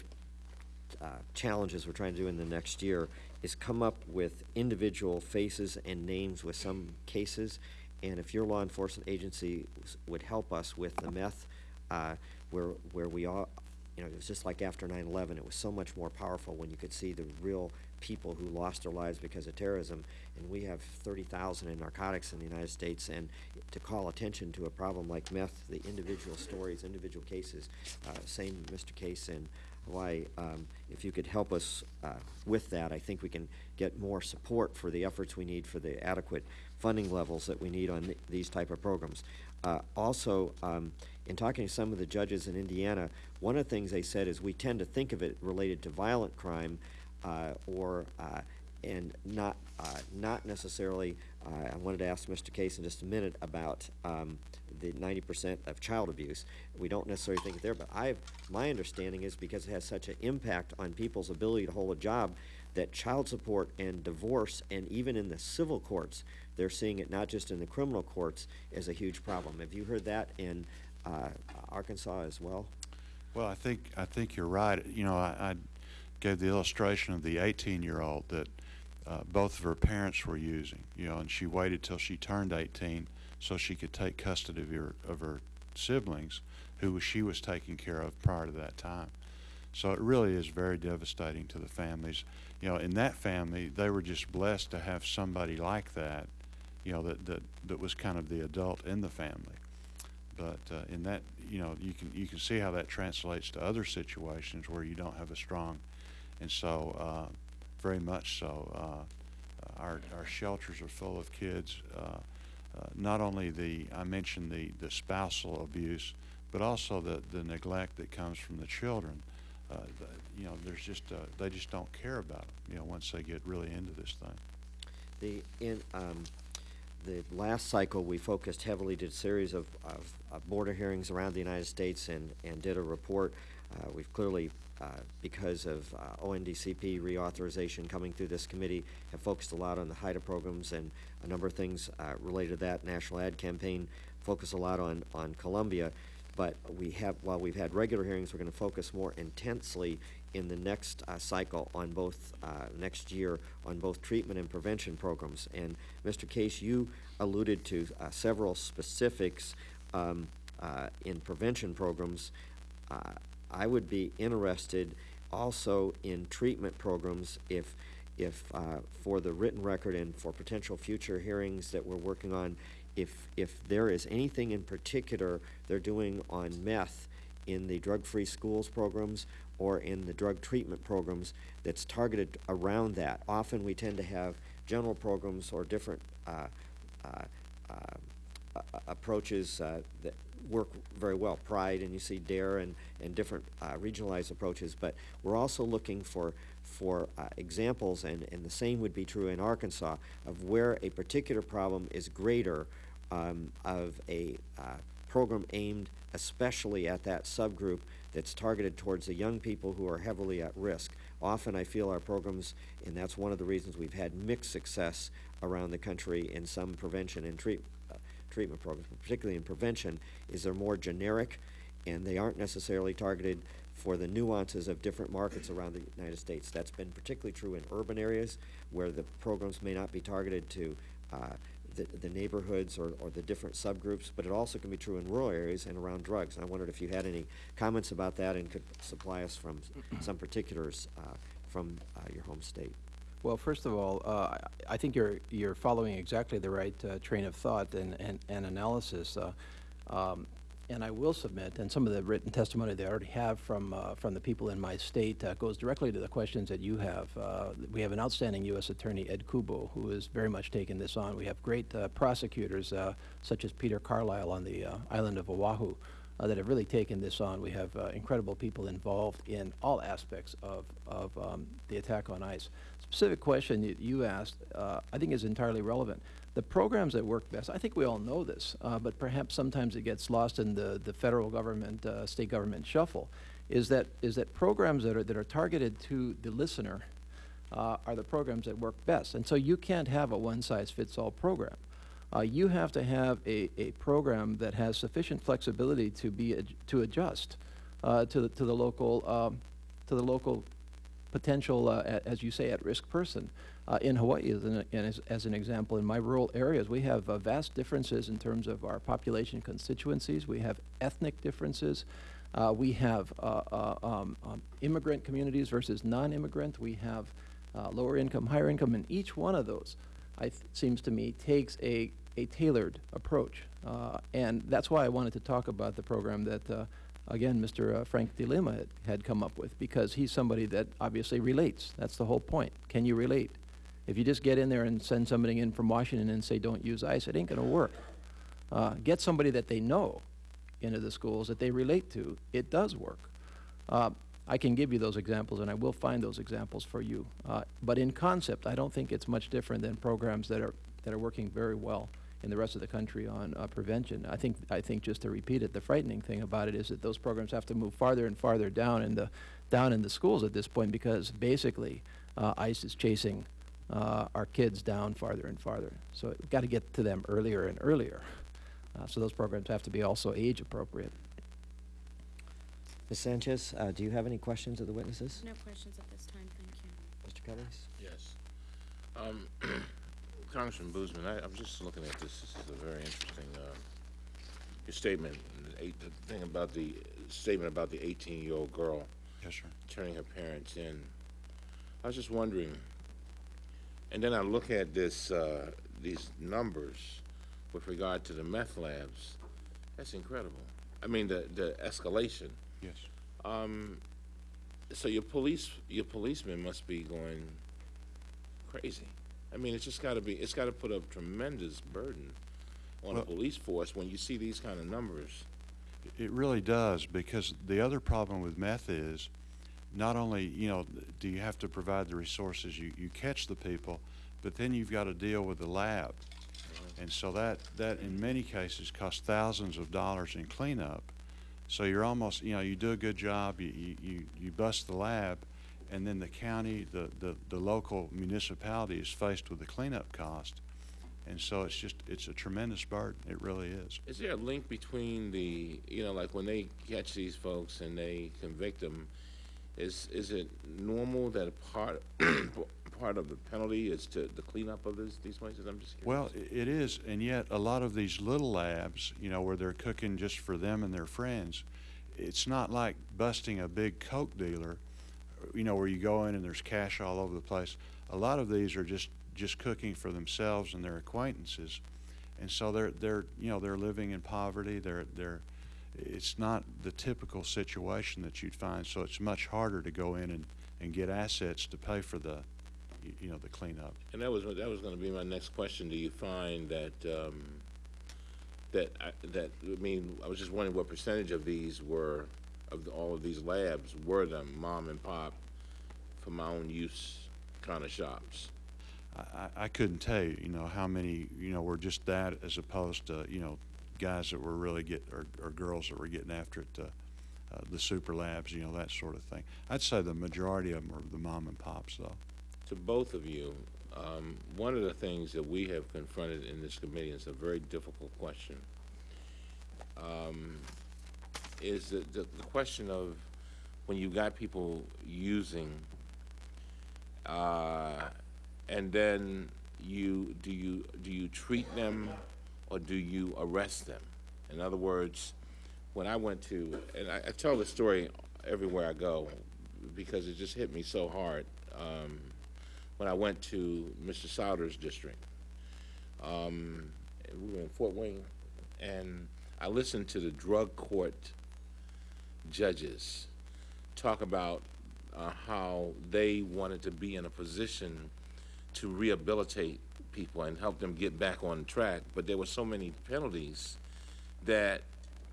uh, challenges we're trying to do in the next year is come up with individual faces and names with some cases. And if your law enforcement agency would help us with the meth, uh, where, where we all, you know, it was just like after 9/11, it was so much more powerful when you could see the real people who lost their lives because of terrorism. And we have 30,000 in narcotics in the United States, and to call attention to a problem like meth, the individual stories, individual cases, uh, same Mr. Case in Hawaii, um, if you could help us uh, with that, I think we can get more support for the efforts we need for the adequate funding levels that we need on th- these type of programs. Uh, also, um, in talking to some of the judges in Indiana, one of the things they said is we tend to think of it related to violent crime uh, or uh, and not uh, not necessarily. Uh, I wanted to ask Mr. Case in just a minute about um, the 90% of child abuse. We don't necessarily think there, but I my understanding is because it has such an impact on people's ability to hold a job that child support and divorce and even in the civil courts they're seeing it not just in the criminal courts as a huge problem. Have you heard that in uh, Arkansas as well? Well, I think, I think you're right. You know, I, I gave the illustration of the 18-year-old that uh, both of her parents were using, you know, and she waited till she turned 18 so she could take custody of her, of her siblings who she was taking care of prior to that time. So it really is very devastating to the families. You know, in that family, they were just blessed to have somebody like that, you know, that, that, that was kind of the adult in the family. But uh, in that, you know, you can you can see how that translates to other situations where you don't have a strong, and so uh, very much so. Uh, our our shelters are full of kids. Uh, uh, not only the I mentioned the the spousal abuse, but also the the neglect that comes from the children. Uh, the, you know, there's just uh, they just don't care about them. You know, once they get really into this thing. The, in, um, the last cycle, we focused heavily, did a series of, of, border hearings around the United States and, and did a report. Uh, we've clearly, uh, because of uh, ONDCP reauthorization coming through this committee, have focused a lot on the HIDTA programs and a number of things uh, related to that. National Ad Campaign focus a lot on, on Colombia. But we have, while we've had regular hearings, we're going to focus more intensely in the next uh, cycle on both, uh, next year, on both treatment and prevention programs. And Mr. Case, you alluded to uh, several specifics um, uh, in prevention programs. Uh, I would be interested also in treatment programs if, if uh, for the written record and for potential future hearings that we're working on, if, if there is anything in particular they're doing on meth in the drug-free schools programs or in the drug treatment programs that's targeted around that. Often we tend to have general programs or different uh, uh, uh, approaches uh, that work very well, Pride, and you see DARE and, and different uh, regionalized approaches, but we're also looking for, for uh, examples, and, and the same would be true in Arkansas, of where a particular problem is greater um, of a uh, program aimed especially at that subgroup that's targeted towards the young people who are heavily at risk. Often I feel our programs, and that's one of the reasons we've had mixed success around the country in some prevention and treat, uh, treatment programs, particularly in prevention, is they're more generic and they aren't necessarily targeted for the nuances of different markets around the United States. That's been particularly true in urban areas where the programs may not be targeted to uh, the, the neighborhoods or, or the different subgroups, but it also can be true in rural areas and around drugs. And I wondered if you had any comments about that and could supply us from some particulars uh, from uh, your home state. Well, first of all, uh, I think you're, you're following exactly the right uh, train of thought and, and, and analysis. uh, um, And I will submit, and some of the written testimony they already have from, uh, from the people in my state uh, goes directly to the questions that you have. Uh, We have an outstanding U.S. Attorney, Ed Kubo, who has very much taken this on. We have great uh, prosecutors, uh, such as Peter Carlisle on the uh, island of Oahu, that have really taken this on. We have incredible people involved in all aspects of, of um, the attack on ICE. Specific question you, you asked, I think is entirely relevant. The programs that work best, I think we all know this, uh, but perhaps sometimes it gets lost in the, the federal government, uh, state government shuffle, is that, is that programs that are, that are targeted to the listener uh, are the programs that work best. And so you can't have a one-size-fits-all program. Uh, you have to have a, a program that has sufficient flexibility to be ad- to adjust uh, to the to the local um, to the local potential, uh, as you say, at-risk person. Uh, in Hawaii, as an, as, as an example, in my rural areas, we have uh, vast differences in terms of our population constituencies. We have ethnic differences. Uh, we have uh, uh, um, um, immigrant communities versus non-immigrant. We have uh, lower income, higher income, and each one of those, I th- seems to me, takes a, a tailored approach. And that's why I wanted to talk about the program that, again, Mr. uh, Frank De Lima had, had come up with, because he's somebody that obviously relates. That's the whole point. Can you relate? If you just get in there and send somebody in from Washington and say, don't use ICE, it ain't gonna work. Uh, get somebody that they know into the schools that they relate to, it does work. Uh, I can give you those examples, and I will find those examples for you. Uh, but in concept, I don't think it's much different than programs that are, that are working very well in the rest of the country on uh, prevention. I think, I think just to repeat it, the frightening thing about it is that those programs have to move farther and farther down in the, down in the schools at this point because basically uh, ICE is chasing uh, our kids down farther and farther. So we've got to get to them earlier and earlier. Uh, so those programs have to be also age appropriate. Ms. Sanchez, uh, do you have any questions of the witnesses? No questions at this time, thank you. Mr. Cummings? Yes. Um, Congressman Boozman, I, I'm just looking at this, this is a very interesting, uh, your statement, the eight, the thing about the, statement about the eighteen-year-old girl Yes, sir. turning her parents in. I was just wondering, and then I look at this, uh, these numbers with regard to the meth labs, that's incredible. I mean, the, the escalation. Yes. Um, so your police, your policemen must be going crazy. I mean, it's just gotta be, it's gotta put a tremendous burden on Well- police force when you see these kind of numbers. It really does, because the other problem with meth is, not only, you know, do you have to provide the resources, you, you catch the people, but then you've got to deal with the lab. And so that, that in many cases costs thousands of dollars in cleanup. So you're almost, you know, you do a good job, you, you, you, you bust the lab, and then the county, the, the, the local municipality is faced with the cleanup cost. And so it's just, it's a tremendous burden, it really is. Is there a link between the, you know, like when they catch these folks and they convict them, is, is it normal that a part, part of the penalty is to, the cleanup of this, these places? I'm just curious. Well, it is, and yet a lot of these little labs, you know, where they're cooking just for them and their friends, it's not like busting a big Coke dealer, you know, where you go in and there's cash all over the place. A lot of these are just, just cooking for themselves and their acquaintances. And so they're, they're, you know, they're living in poverty, they're, they're, it's not the typical situation that you'd find, so it's much harder to go in and, and get assets to pay for the, you know, the cleanup. And that was, that was gonna be my next question. Do you find that, um, that, I- that, I mean, I was just wondering what percentage of these were, of the- all of these labs were the mom and pop for my own use kind of shops? I, I- I couldn't tell you, you know, how many, you know, were just that as opposed to, you know, guys that were really get, or, or girls that were getting after it, uh, uh, the super labs, you know, that sort of thing. I'd say the majority of them are the mom and pops, though. To both of you, um, one of the things that we have confronted in this committee, is a very difficult question, um, is the, the, the question of when you got people using, uh, and then you, do you, do you treat them or do you arrest them? In other words, when I went to, and I, I tell this story everywhere I go because it just hit me so hard. Um, when I went to Mr. Souder's district, um, we were in Fort Wayne, and I listened to the drug court judges talk about uh, how they wanted to be in a position to rehabilitate people and help them get back on track, but there were so many penalties that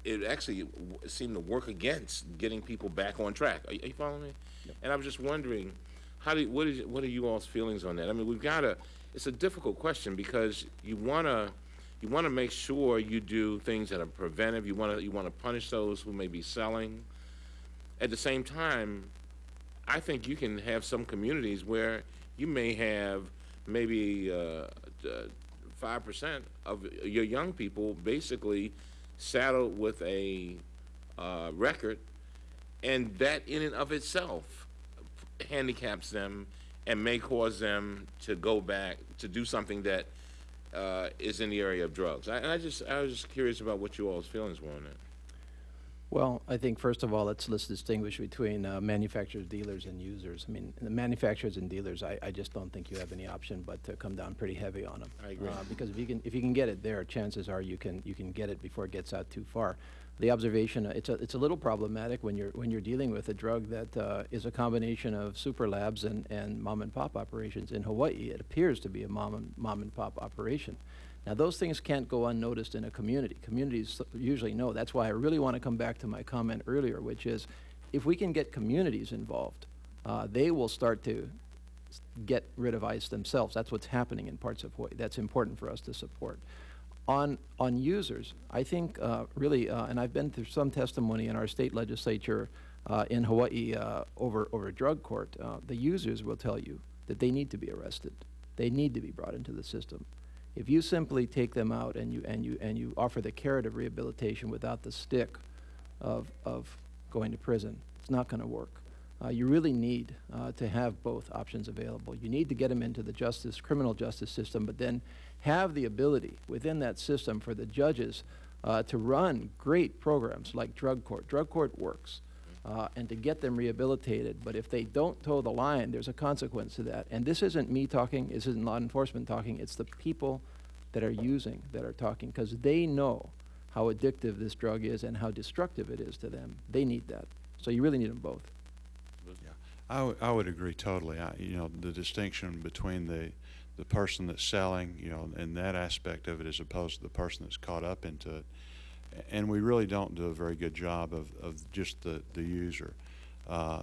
it actually seemed to work against getting people back on track. Are, you- you following me? And I was just wondering, how do, what is, what are you all's feelings on that? I mean, we've gotta, it's a difficult question because you wanna, you wanna make sure you do things that are preventive, you wanna, you wanna punish those who may be selling. At the same time, I think you can have some communities where you may have maybe uh, five percent of your young people basically saddled with a uh, record, and that in and of itself handicaps them and may cause them to go back to do something that uh, is in the area of drugs. I, I just I was just curious about what you all's feelings were on that. Well, I think first of all, let's, let's distinguish between uh, manufacturers, dealers, and users. I mean, the manufacturers and dealers, I, I just don't think you have any option but to come down pretty heavy on them. I agree. Uh, because if you can, if you can get it there, chances are you can, you can get it before it gets out too far. The observation, uh, it's a, it's a little problematic when you're, when you're dealing with a drug that uh, is a combination of super labs and, and mom and pop operations. In Hawaii, it appears to be a mom and, mom and pop operation. Now, those things can't go unnoticed in a community. Communities usually know. That's why I really want to come back to my comment earlier, which is if we can get communities involved, uh, they will start to get rid of ICE themselves. That's what's happening in parts of Hawaii. That's important for us to support. On, on users, I think uh, really, uh, and I've been through some testimony in our state legislature uh, in Hawaii uh, over, over drug court, uh, the users will tell you that they need to be arrested. They need to be brought into the system. If you simply take them out and you, and you, and you offer the carrot of rehabilitation without the stick of, of going to prison, it's not going to work. Uh, you really need uh, to have both options available. You need to get them into the justice, criminal justice system, but then have the ability within that system for the judges uh, to run great programs like drug court. Drug court works. Uh, and to get them rehabilitated. But if they don't toe the line, there's a consequence to that. And this isn't me talking, this isn't law enforcement talking, it's the people that are using that are talking because they know how addictive this drug is and how destructive it is to them. They need that. So you really need them both. I would- I would agree totally. I, you know, the distinction between the, the person that's selling, you know, and that aspect of it as opposed to the person that's caught up into it. And we really don't do a very good job of, of just the, the user. Uh,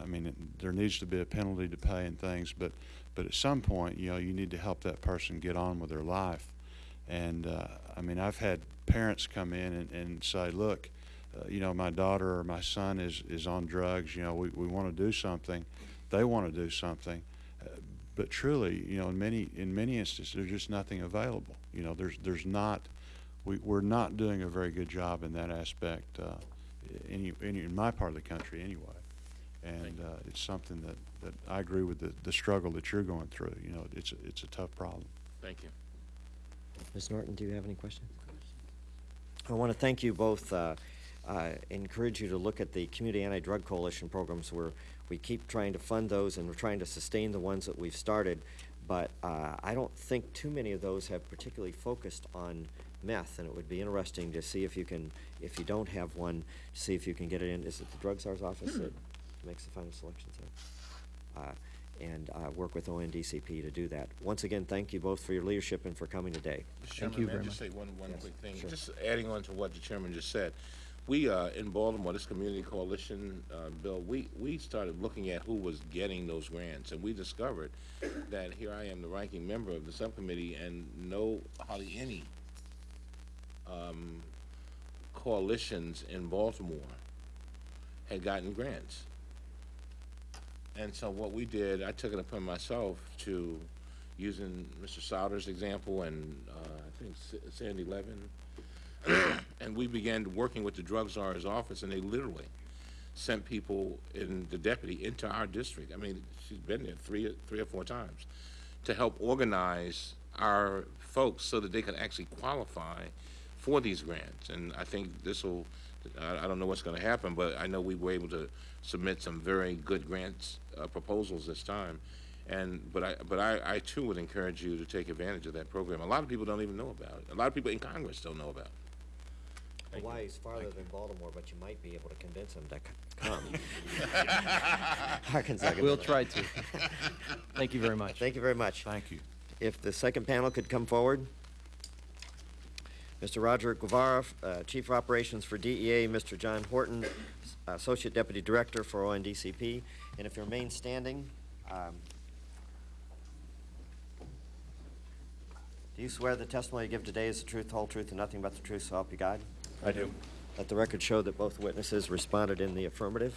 I mean, it- there needs to be a penalty to pay and things, but, but at some point, you know, you need to help that person get on with their life. And, uh, I mean, I've had parents come in and, and say, look, uh, you know, my daughter or my son is, is on drugs, you know, we, we want to do something. They want to do something. Uh, but truly, you know, in many, in many instances, there's just nothing available. You know, there's, there's not, we, we're not doing a very good job in that aspect, uh, any, any, in my part of the country anyway. And, uh, it's something that, that I agree with the, the struggle that you're going through. You know, it's, a- it's a tough problem. Thank you. Ms. Norton, do you have any questions? I want to thank you both, uh, uh, encourage you to look at the Community Anti-Drug Coalition programs where we keep trying to fund those and we're trying to sustain the ones that we've started. But uh, I don't think too many of those have particularly focused on meth, and it would be interesting to see if you can, if you don't have one, see if you can get it in, is it the Drug Czar's office that makes the final selections there? Uh, And uh, work with ONDCP to do that. Once again, thank you both for your leadership and for coming today. Mr. Thank you may I very just say one, one Yes, quick thing? sure. Just adding on to what the chairman just said. We, uh, in Baltimore, this community coalition, uh, bill, we, we started looking at who was getting those grants, and we discovered that here I am, the ranking member of the subcommittee, and no, hardly any, um, coalitions in Baltimore had gotten grants. And so what we did, I took it upon myself to, using Mr. Souder's example and, uh, I think Sa- Sandy Levin, and we began working with the drug czar's office, and they literally sent people in, the deputy into our district. I mean, she's been there three, three or four times, to help organize our folks so that they could actually qualify for these grants. And I think this will, I, I don't know what's gonna happen, but I know we were able to submit some very good grants, uh, proposals this time. And, but I, but I, I too would encourage you to take advantage of that program. A lot of people don't even know about it. A lot of people in Congress don't know about it. Thank you. Hawaii's farther than Baltimore, but you might be able to convince them to come. Arkansas. We'll try to. Thank you very much. Thank you very much. Thank you. If the second panel could come forward. Mr. Roger Guevara, uh, Chief of Operations for DEA, Mr. John Horton, Associate Deputy Director for ONDCP, and if you remain standing, um, do you swear the testimony you give today is the truth, the whole truth, and nothing but the truth, so help you God? I do. Let the record show that both witnesses responded in the affirmative.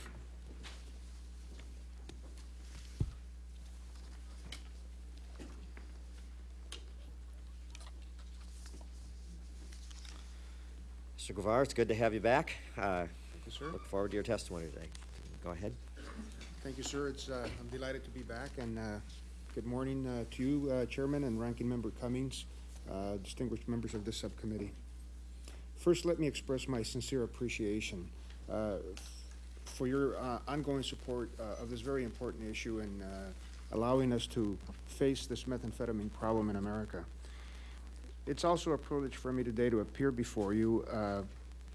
Mr. Guevara, it's good to have you back. Uh, you, sir. Look forward to your testimony today. Go ahead. Thank you, sir. It's, uh, I'm delighted to be back, and uh, good morning uh, to you, uh, Chairman and Ranking Member Cummings, uh, distinguished members of this subcommittee. First, let me express my sincere appreciation uh, for your uh, ongoing support uh, of this very important issue and uh, allowing us to face this methamphetamine problem in America. It's also a privilege for me today to appear before you uh,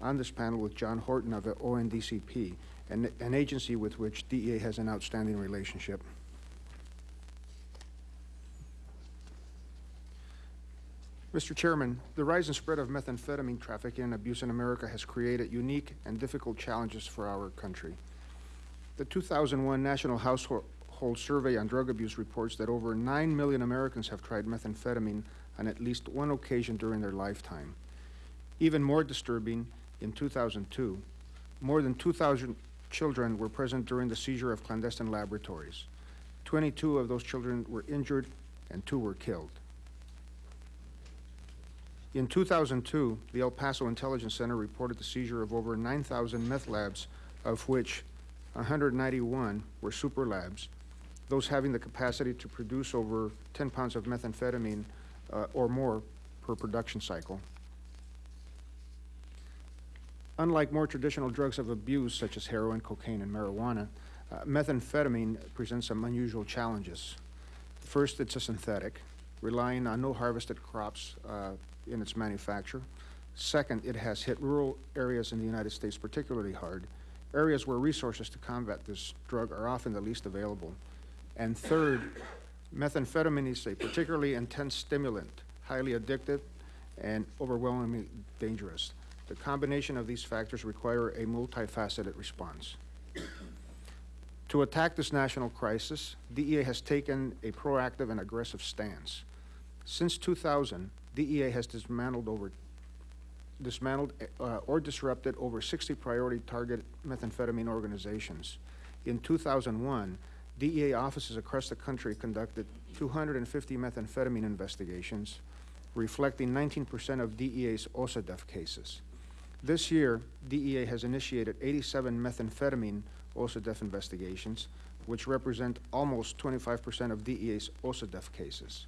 on this panel with John Horton of the ONDCP, an, an agency with which DEA has an outstanding relationship. Mr. Chairman, the rise and spread of methamphetamine trafficking and abuse in America has created unique and difficult challenges for our country. The 2001 National Household Survey on Drug Abuse reports that over 9 million Americans have tried methamphetamine on at least one occasion during their lifetime. Even more disturbing, in 2002, more than 2,000 children were present during the seizure of clandestine laboratories. 22 of those children were injured and two were killed. In 2002, the El Paso Intelligence Center reported the seizure of over 9,000 meth labs, of which 191 were super labs, those having the capacity to produce over 10 pounds of methamphetamine uh, or more per production cycle. Unlike more traditional drugs of abuse, such as heroin, cocaine, and marijuana, uh, methamphetamine presents some unusual challenges. First, it's a synthetic, relying on no harvested crops uh, in its manufacture. Second, it has hit rural areas in the United States particularly hard, areas where resources to combat this drug are often the least available. And third, methamphetamine is a particularly intense stimulant, highly addictive, and overwhelmingly dangerous. The combination of these factors require a multifaceted response. To attack this national crisis, DEA has taken a proactive and aggressive stance. Since 2000, DEA has dismantled over dismantled uh, or disrupted over 60 priority target methamphetamine organizations. In 2001, DEA offices across the country conducted 250 methamphetamine investigations, reflecting 19% of DEA's OCDETF cases. This year, DEA has initiated 87 methamphetamine OCDETF investigations, which represent almost 25% of DEA's OCDETF cases.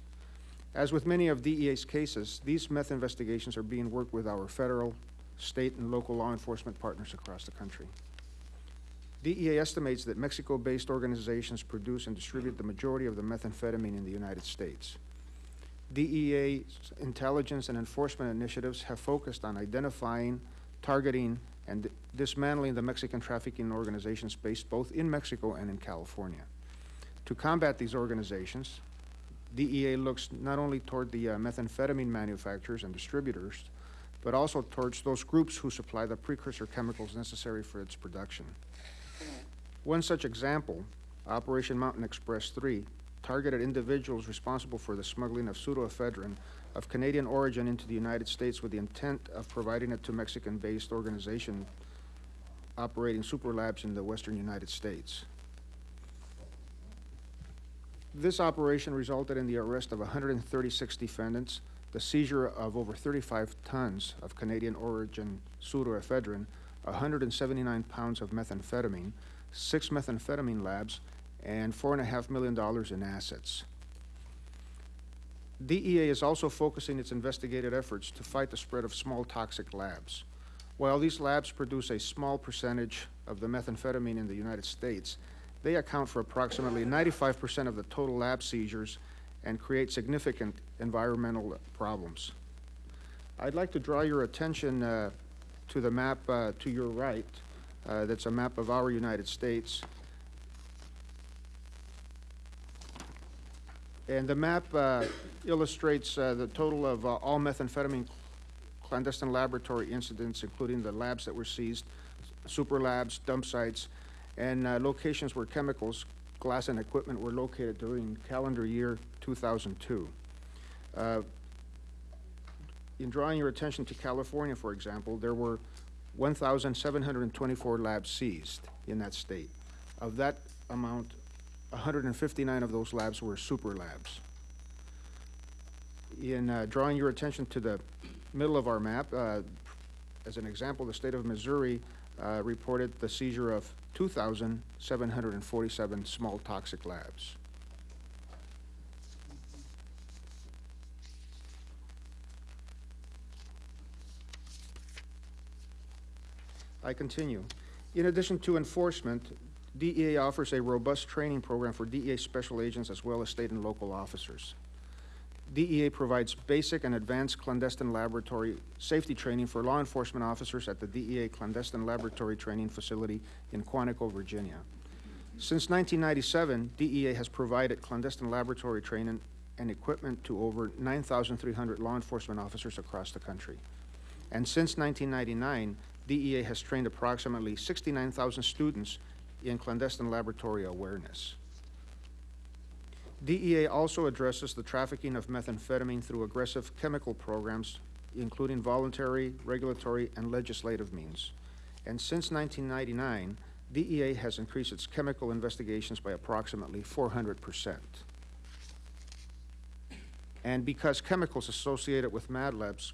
As with many of DEA's cases, these meth investigations are being worked with our federal, state, and local law enforcement partners across the country. DEA estimates that Mexico-based organizations produce and distribute the majority of the methamphetamine in the United States. DEA's intelligence and enforcement initiatives have focused on identifying, targeting, and dismantling the Mexican trafficking organizations based both in Mexico and in California. To combat these organizations, DEA looks not only toward the uh, methamphetamine manufacturers and distributors, but also towards those groups who supply the precursor chemicals necessary for its production. One such example, Operation Mountain Express 3, targeted individuals responsible for the smuggling of pseudoephedrine of Canadian origin into the United States with the intent of providing it to Mexican-based organization operating super labs in the western United States. This operation resulted in the arrest of 136 defendants, the seizure of over 35 tons of Canadian origin pseudoephedrine, 179 pounds of methamphetamine, six methamphetamine labs, and $4.5 million in assets. DEA is also focusing its investigative efforts to fight the spread of small toxic labs. While these labs produce a small percentage of the methamphetamine in the United States, they account for approximately 95% of the total lab seizures and create significant environmental problems. I'd like to draw your attention uh, to the map uh, to your right. Uh, that's a map of our United States. And the map uh, illustrates uh, the total of uh, all methamphetamine clandestine laboratory incidents, including the labs that were seized, super labs, dump sites, and locations where chemicals, glass, and equipment were located during calendar year 2002. In drawing your attention to California, for example, there were 1,724 labs seized in that state. Of that amount, 159 of those labs were super labs. In uh, drawing your attention to the middle of our map, uh, as an example, the state of Missouri uh, reported the seizure of 2,747 small toxic labs. I continue. In addition to enforcement, DEA offers a robust training program for DEA special agents as well as state and local officers. DEA provides basic and advanced clandestine laboratory safety training for law enforcement officers at the DEA Clandestine Laboratory Training Facility in Quantico, Virginia. Since 1997, DEA has provided clandestine laboratory training and equipment to over 9,300 law enforcement officers across the country. And since 1999, DEA has trained approximately 69,000 students in clandestine laboratory awareness. DEA also addresses the trafficking of methamphetamine through aggressive chemical programs, including voluntary, regulatory, and legislative means. And since 1999, DEA has increased its chemical investigations by approximately 400 percent. And because chemicals associated with mad labs,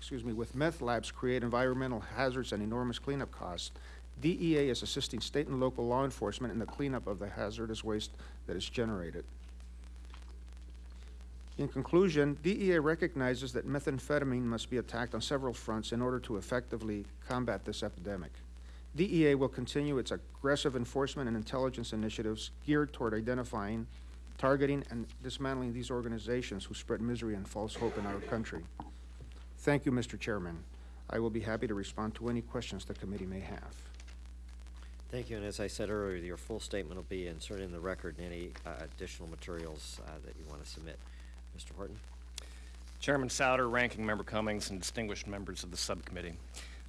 excuse me, with meth labs create environmental hazards and enormous cleanup costs, DEA is assisting state and local law enforcement in the cleanup of the hazardous waste that is generated. In conclusion, DEA recognizes that methamphetamine must be attacked on several fronts in order to effectively combat this epidemic. DEA will continue its aggressive enforcement and intelligence initiatives geared toward identifying, targeting, and dismantling these organizations who spread misery and false hope in our country. Thank you, Mr. Chairman. I will be happy to respond to any questions the committee may have. Thank you, and as I said earlier, your full statement will be inserted in the record and any uh, additional materials uh, that you want to submit. Mr. Horton? Chairman Souder, Ranking Member Cummings, and distinguished members of the subcommittee.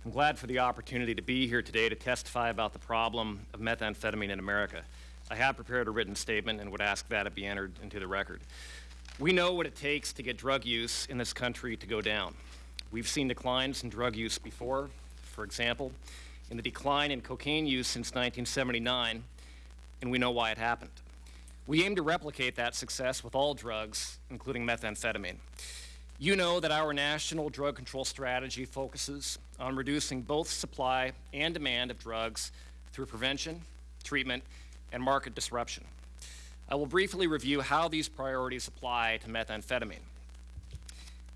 I'm glad for the opportunity to be here today to testify about the problem of methamphetamine in America. I have prepared a written statement and would ask that it be entered into the record. We know what it takes to get drug use in this country to go down. We've seen declines in drug use before. For example, in the decline in cocaine use since 1979, and we know why it happened. We aim to replicate that success with all drugs, including methamphetamine. You know that our national drug control strategy focuses on reducing both supply and demand of drugs through prevention, treatment, and market disruption. I will briefly review how these priorities apply to methamphetamine.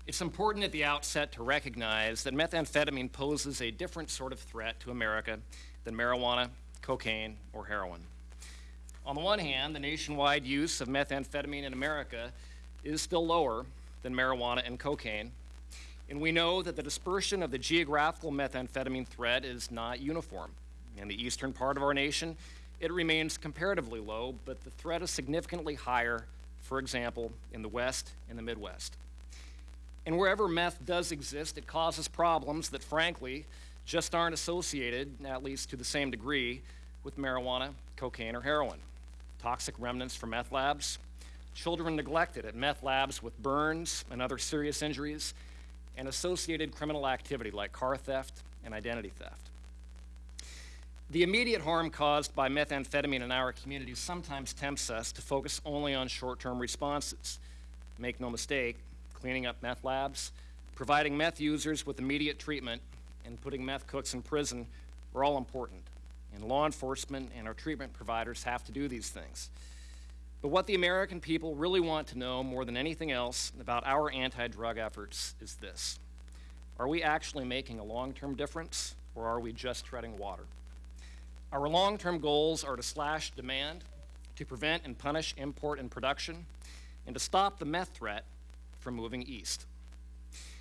It's important at the outset to recognize that methamphetamine poses a different sort of threat to America than marijuana, cocaine, or heroin. On the one hand, the nationwide use of methamphetamine in America is still lower than marijuana and cocaine, and we know that the dispersion of the geographical methamphetamine threat is not uniform. In the eastern part of our nation, it remains comparatively low, but the threat is significantly higher, for example, in the West and the Midwest. And wherever meth does exist, it causes problems that, frankly, just aren't associated, at least to the same degree, with marijuana, cocaine, or heroin. Toxic remnants from meth labs, children neglected at meth labs with burns and other serious injuries, and associated criminal activity like car theft and identity theft. The immediate harm caused by methamphetamine in our community sometimes tempts us to focus only on short term responses. Make no mistake, cleaning up meth labs, providing meth users with immediate treatment, and putting meth cooks in prison are all important. And law enforcement and our treatment providers have to do these things. But what the American people really want to know more than anything else about our anti drug efforts is this Are we actually making a long term difference, or are we just treading water? Our long term goals are to slash demand, to prevent and punish import and production, and to stop the meth threat from moving east.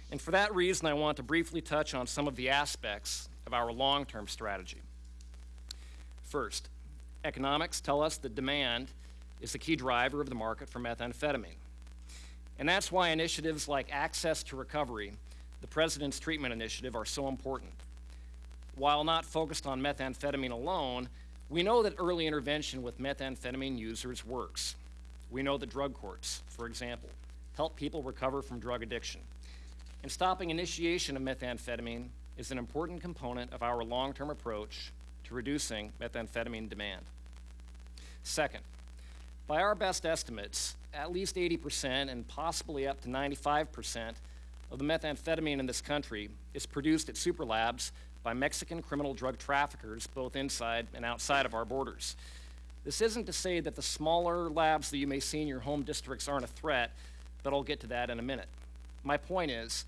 And for that reason, I want to briefly touch on some of the aspects of our long term strategy. First, economics tell us that demand is the key driver of the market for methamphetamine. And that's why initiatives like Access to Recovery, the President's Treatment Initiative, are so important. While not focused on methamphetamine alone, we know that early intervention with methamphetamine users works. We know the drug courts, for example, help people recover from drug addiction. And stopping initiation of methamphetamine is an important component of our long term approach to reducing methamphetamine demand. Second, by our best estimates, at least 80% and possibly up to 95% of the methamphetamine in this country is produced at super labs by Mexican criminal drug traffickers both inside and outside of our borders. This isn't to say that the smaller labs that you may see in your home districts aren't a threat, but I'll get to that in a minute. My point is,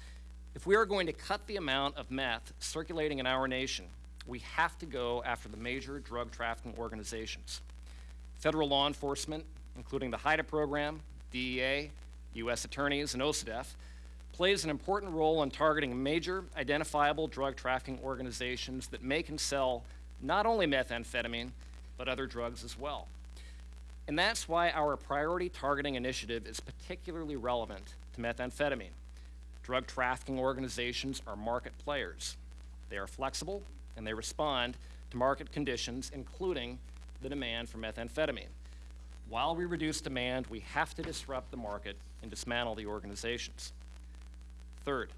if we are going to cut the amount of meth circulating in our nation, we have to go after the major drug trafficking organizations. Federal law enforcement, including the HIDTA program, DEA, U.S. attorneys, and OCDETF, plays an important role in targeting major identifiable drug trafficking organizations that make and sell not only methamphetamine, but other drugs as well. And that's why our priority targeting initiative is particularly relevant to methamphetamine. Drug trafficking organizations are market players. They are flexible and they respond to market conditions, including the demand for methamphetamine. While we reduce demand, we have to disrupt the market and dismantle the organizations. Third,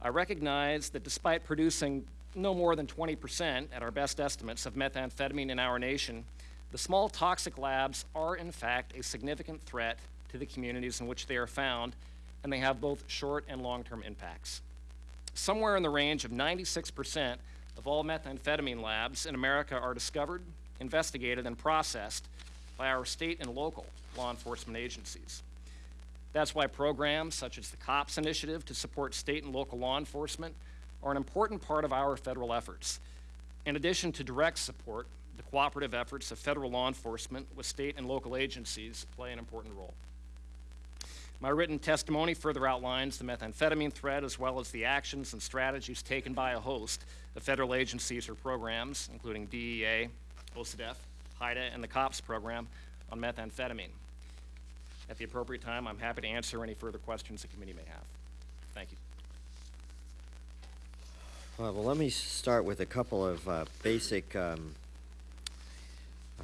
I recognize that despite producing no more than 20% at our best estimates of methamphetamine in our nation, the small toxic labs are in fact a significant threat to the communities in which they are found, and they have both short and long-term impacts. Somewhere in the range of 96% of all methamphetamine labs in America are discovered, investigated, and processed by our state and local law enforcement agencies. That's why programs such as the COPS initiative to support state and local law enforcement are an important part of our federal efforts. In addition to direct support, the cooperative efforts of federal law enforcement with state and local agencies play an important role. My written testimony further outlines the methamphetamine threat as well as the actions and strategies taken by a host of federal agencies or programs, including DEA, OCDETF, HIDTA, and the COPS program on methamphetamine. At the appropriate time, I'm happy to answer any further questions the committee may have. Thank you. Well, let me start with a couple of uh, basic um,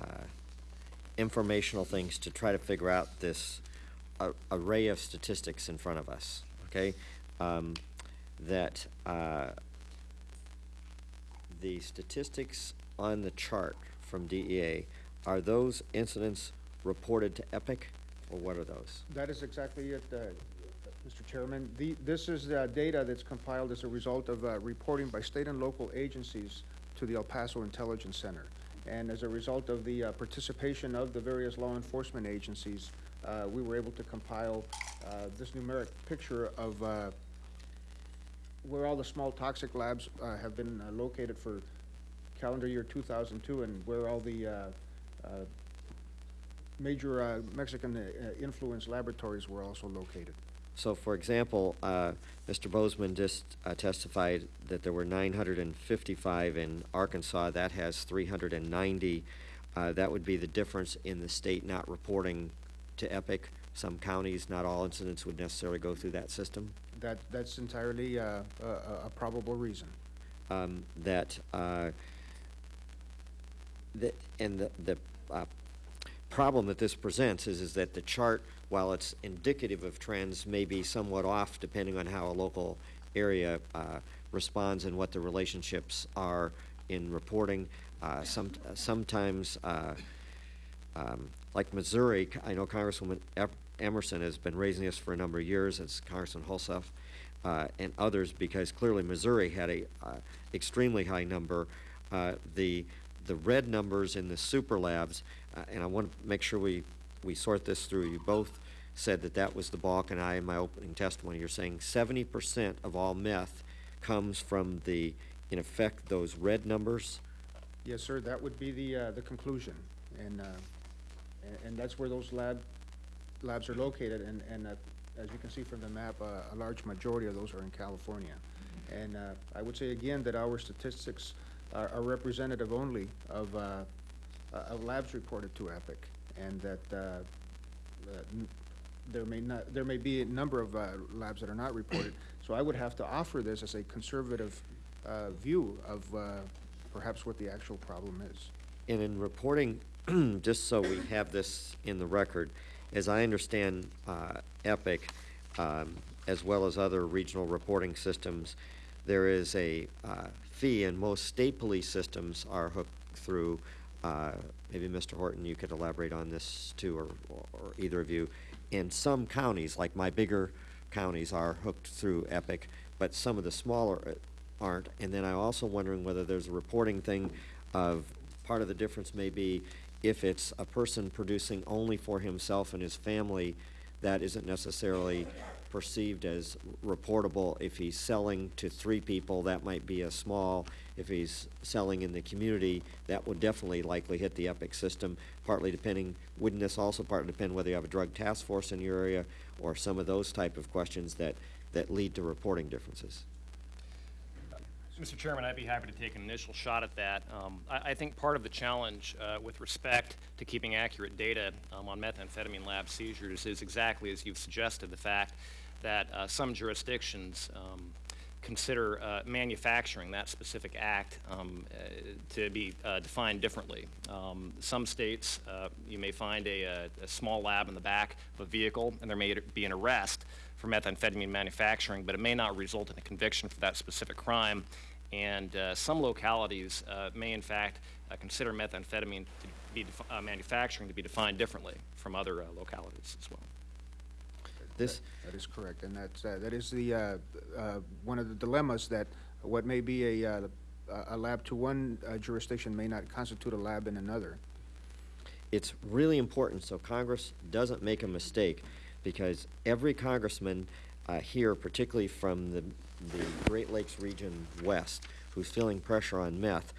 uh, informational things to try to figure out this uh, array of statistics in front of us. Okay, um, that uh, the statistics on the chart from DEA are those incidents reported to EPIC, or what are those? That is exactly it, uh, Mr. Chairman. The, this is data that's compiled as a result of uh, reporting by state and local agencies to the El Paso Intelligence Center. And as a result of the uh, participation of the various law enforcement agencies, uh, we were able to compile uh, this numeric picture of uh, where all the small toxic labs uh, have been uh, located for calendar year 2002 and where all the major Mexican influence laboratories were also located. So, for example, uh, Mr. Boozman just uh, testified that there were 955 in Arkansas. That has 390. Uh, that would be the difference in the state not reporting to EPIC. Some counties, not all incidents would necessarily go through that system. That, that's entirely uh, a, a- probable reason. Um, that, uh, the, and the, the uh, problem that this presents is, is that the chart, while it's indicative of trends, may be somewhat off depending on how a local area uh, responds and what the relationships are in reporting. Uh, some, sometimes, uh, um, like Missouri, I know Congresswoman Emerson has been raising this for a number of years, as Congressman Hulshof, uh, and others, because clearly Missouri had a uh, extremely high number. Uh, the the red numbers in the super labs, and I want to make sure we we sort this through. You both said that that was the bulk, and I, in my opening testimony, you're saying 70% of all meth comes from the, in effect, those red numbers. Yes, sir, that would be the, uh, the conclusion. And, uh, and, that's where those lab, labs are located, and, and, uh, as you can see from the map, uh, a large majority of those are in California. And, uh, I would say again that our statistics are, are representative only of, uh, of labs reported to EPIC, and that, there may not, there may be a number of, uh, labs that are not reported. So I would have to offer this as a conservative, uh, view of, uh, perhaps what the actual problem is. And in reporting, just so we have this in the record, as I understand uh, EPIC, um, as well as other regional reporting systems, there is a uh, fee, and most state police systems are hooked through, uh, maybe Mr. Horton, you could elaborate on this too, or, or either of you. And some counties, like my bigger counties, are hooked through EPIC, but some of the smaller uh, aren't. And then I'm also wondering whether there's a reporting thing of, part of the difference may be if it's a person producing only for himself and his family, that isn't necessarily perceived as reportable. If he's selling to three people, that might be a small. If he's selling in the community, that would definitely likely hit the EPIC system, partly depending, wouldn't this also partly depend whether you have a drug task force in your area or some of those type of questions that, that lead to reporting differences? Mr. Chairman, I'd be happy to take an initial shot at that. Um, I, I think part of the challenge uh, with respect to keeping accurate data um, on methamphetamine lab seizures is exactly as you've suggested, the fact that uh, some jurisdictions um, consider uh, manufacturing that specific act um, uh, to be uh, defined differently. Um, some states, uh, you may find a, a, a small lab in the back of a vehicle, and there may be an arrest for methamphetamine manufacturing, but it may not result in a conviction for that specific crime. And uh, some localities uh, may, in fact, uh, consider methamphetamine to be uh, manufacturing to be defined differently from other uh, localities as well. This, That is correct, and that's, uh, that is the, uh, uh, one of the dilemmas that what may be a, uh, a lab to one uh, jurisdiction may not constitute a lab in another. it's really important so Congress doesn't make a mistake because every congressman uh, here, particularly from the, the Great Lakes region west, who's feeling pressure on meth,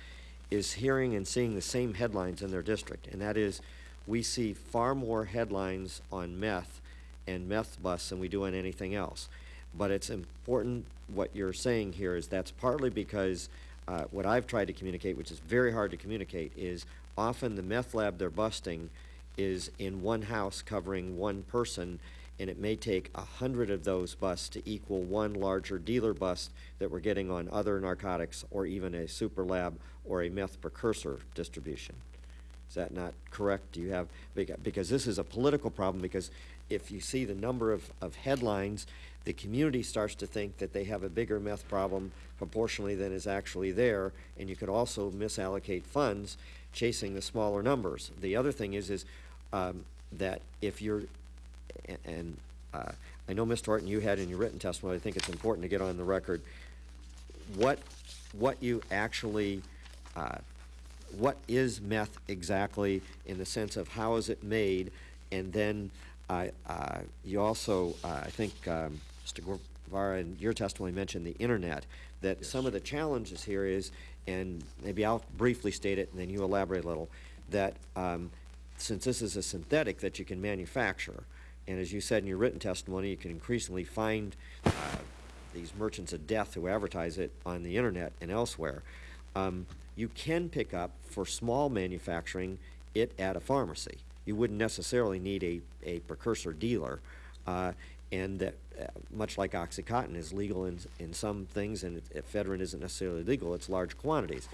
is hearing and seeing the same headlines in their district. And that is, we see far more headlines on meth and meth busts than we do on anything else. But it's important, what you're saying here is that's partly because uh, what I've tried to communicate, which is very hard to communicate, is often the meth lab they're busting is in one house covering one person, and it may take a hundred of those busts to equal one larger dealer bust that we're getting on other narcotics or even a super lab or a meth precursor distribution. Is that not correct? Do you have, because this is a political problem, because if you see the number of, of headlines, the community starts to think that they have a bigger meth problem proportionally than is actually there, and you could also misallocate funds chasing the smaller numbers. The other thing is, is, um, that if you're, and, uh, I know, Mr. Horton, you had in your written testimony, I think it's important to get on the record, what, what you actually, uh, what is meth exactly in the sense of how is it made? And then, uh, uh, you also, uh, I think, um, Mr. Guevara, in your testimony mentioned the internet, that some of the challenges here is, and maybe I'll briefly state it and then you elaborate a little, that, um, since this is a synthetic that you can manufacture, and as you said in your written testimony, you can increasingly find, uh, these merchants of death who advertise it on the internet and elsewhere. Um, you can pick up for small manufacturing it at a pharmacy. You wouldn't necessarily need a, a precursor dealer. Uh, and that, uh, much like OxyContin is legal in, in some things and ephedrine isn't necessarily legal, it's large quantities.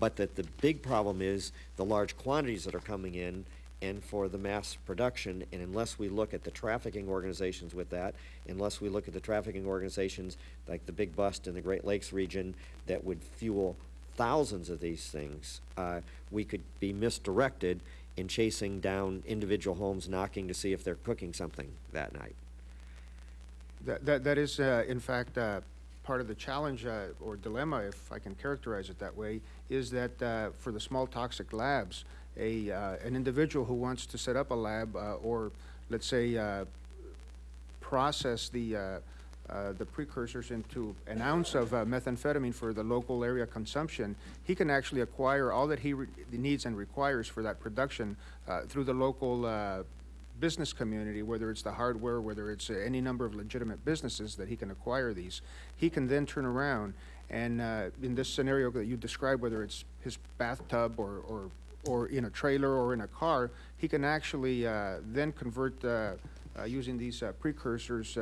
But that the big problem is the large quantities that are coming in and for the mass production, and unless we look at the trafficking organizations with that, unless we look at the trafficking organizations like the Big Bust in the Great Lakes region that would fuel thousands of these things, uh, we could be misdirected in chasing down individual homes, knocking to see if they're cooking something that night. That, that, that is, uh, in fact, uh, part of the challenge, uh, or dilemma, if I can characterize it that way, is that, uh, for the small toxic labs, a, uh, an individual who wants to set up a lab, uh, or, let's say, process the, uh, the precursors into an ounce of uh, methamphetamine for the local area consumption, he can actually acquire all that he needs and requires for that production uh, through the local uh, business community, whether it's the hardware, whether it's uh, any number of legitimate businesses that he can acquire these. He can then turn around and, in this scenario that you described, whether it's his bathtub or, or, or in a trailer or in a car, he can actually then convert, using these precursors,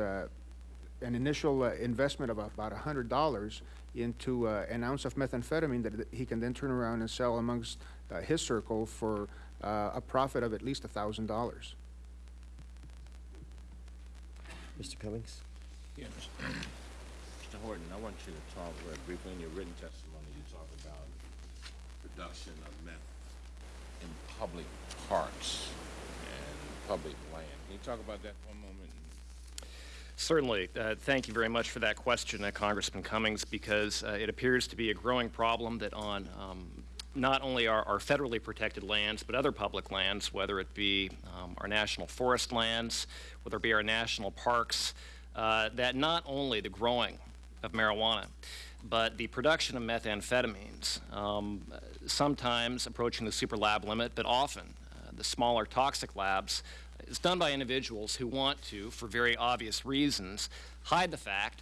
an initial uh, investment of about a hundred dollars into uh, an ounce of methamphetamine that that he can then turn around and sell amongst uh, his circle for uh, a profit of at least a thousand dollars. Mr. Cummings? Yes. Mr. Horton, I want you to talk very briefly in your written testimony, you talk about production of meth in public parks and public land. Can you talk about that for a moment? Certainly. Uh, thank you very much for that question, uh, Congressman Cummings, because uh, it appears to be a growing problem that on um, not only our, our, federally protected lands, but other public lands, whether it be um, our national forest lands, whether it be our national parks, uh, that not only the growing of marijuana, but the production of methamphetamines, um, sometimes approaching the super lab limit, but often uh, the smaller toxic labs, is done by individuals who want to, for very obvious reasons, hide the fact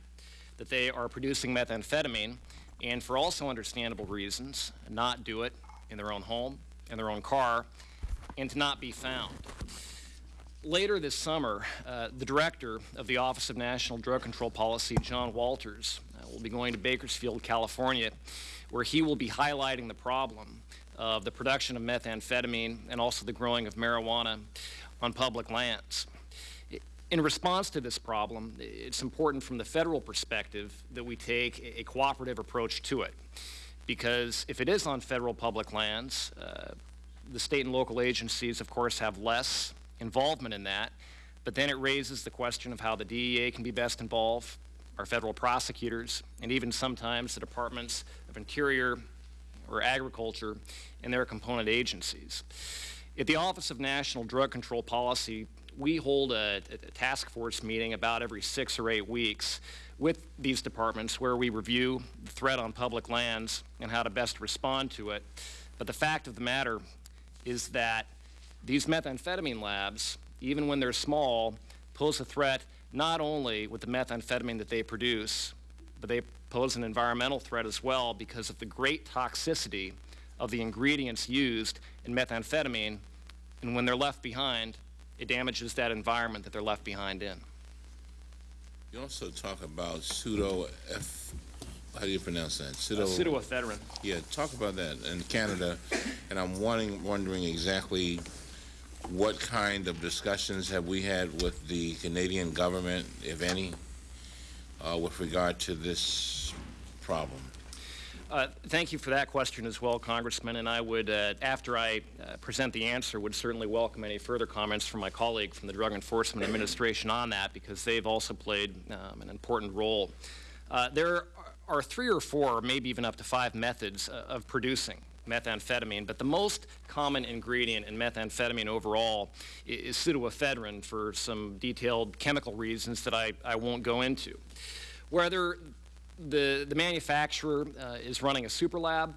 that they are producing methamphetamine and for also understandable reasons, not do it in their own home, in their own car, and to not be found. Later this summer, uh, the director of the Office of National Drug Control Policy, John Walters, uh, will be going to Bakersfield, California, where he will be highlighting the problem of the production of methamphetamine and also the growing of marijuana on public lands. In response to this problem, it's important from the federal perspective that we take a cooperative approach to it. Because if it is on federal public lands, uh, the state and local agencies, of course, have less involvement in that. But then it raises the question of how the DEA can be best involved, our federal prosecutors, and even sometimes the departments of Interior or Agriculture and their component agencies. At the Office of National Drug Control Policy, we hold a, a, task force meeting about every six or eight weeks with these departments where we review the threat on public lands and how to best respond to it. But the fact of the matter is that these methamphetamine labs, even when they're small, pose a threat not only with the methamphetamine that they produce, but they pose an environmental threat as well because of the great toxicity of the ingredients used in methamphetamine. And when they're left behind, it damages that environment that they're left behind in. You also talk about pseudo F. How do you pronounce that? Pseudo. Uh, pseudoephedrine. Yeah, talk about that in Canada, and I'm wondering, wondering exactly what kind of discussions have we had with the Canadian government, if any, uh, with regard to this problem? Uh, thank you for that question as well, Congressman. And I would, uh, after I uh, present the answer, would certainly welcome any further comments from my colleague from the Drug Enforcement Administration on that because they've also played um, an important role. Uh, there are three or four, maybe even up to five methods uh, of producing methamphetamine, but the most common ingredient in methamphetamine overall is pseudoephedrine for some detailed chemical reasons that I, I won't go into. Whether the, the manufacturer uh, is running a super lab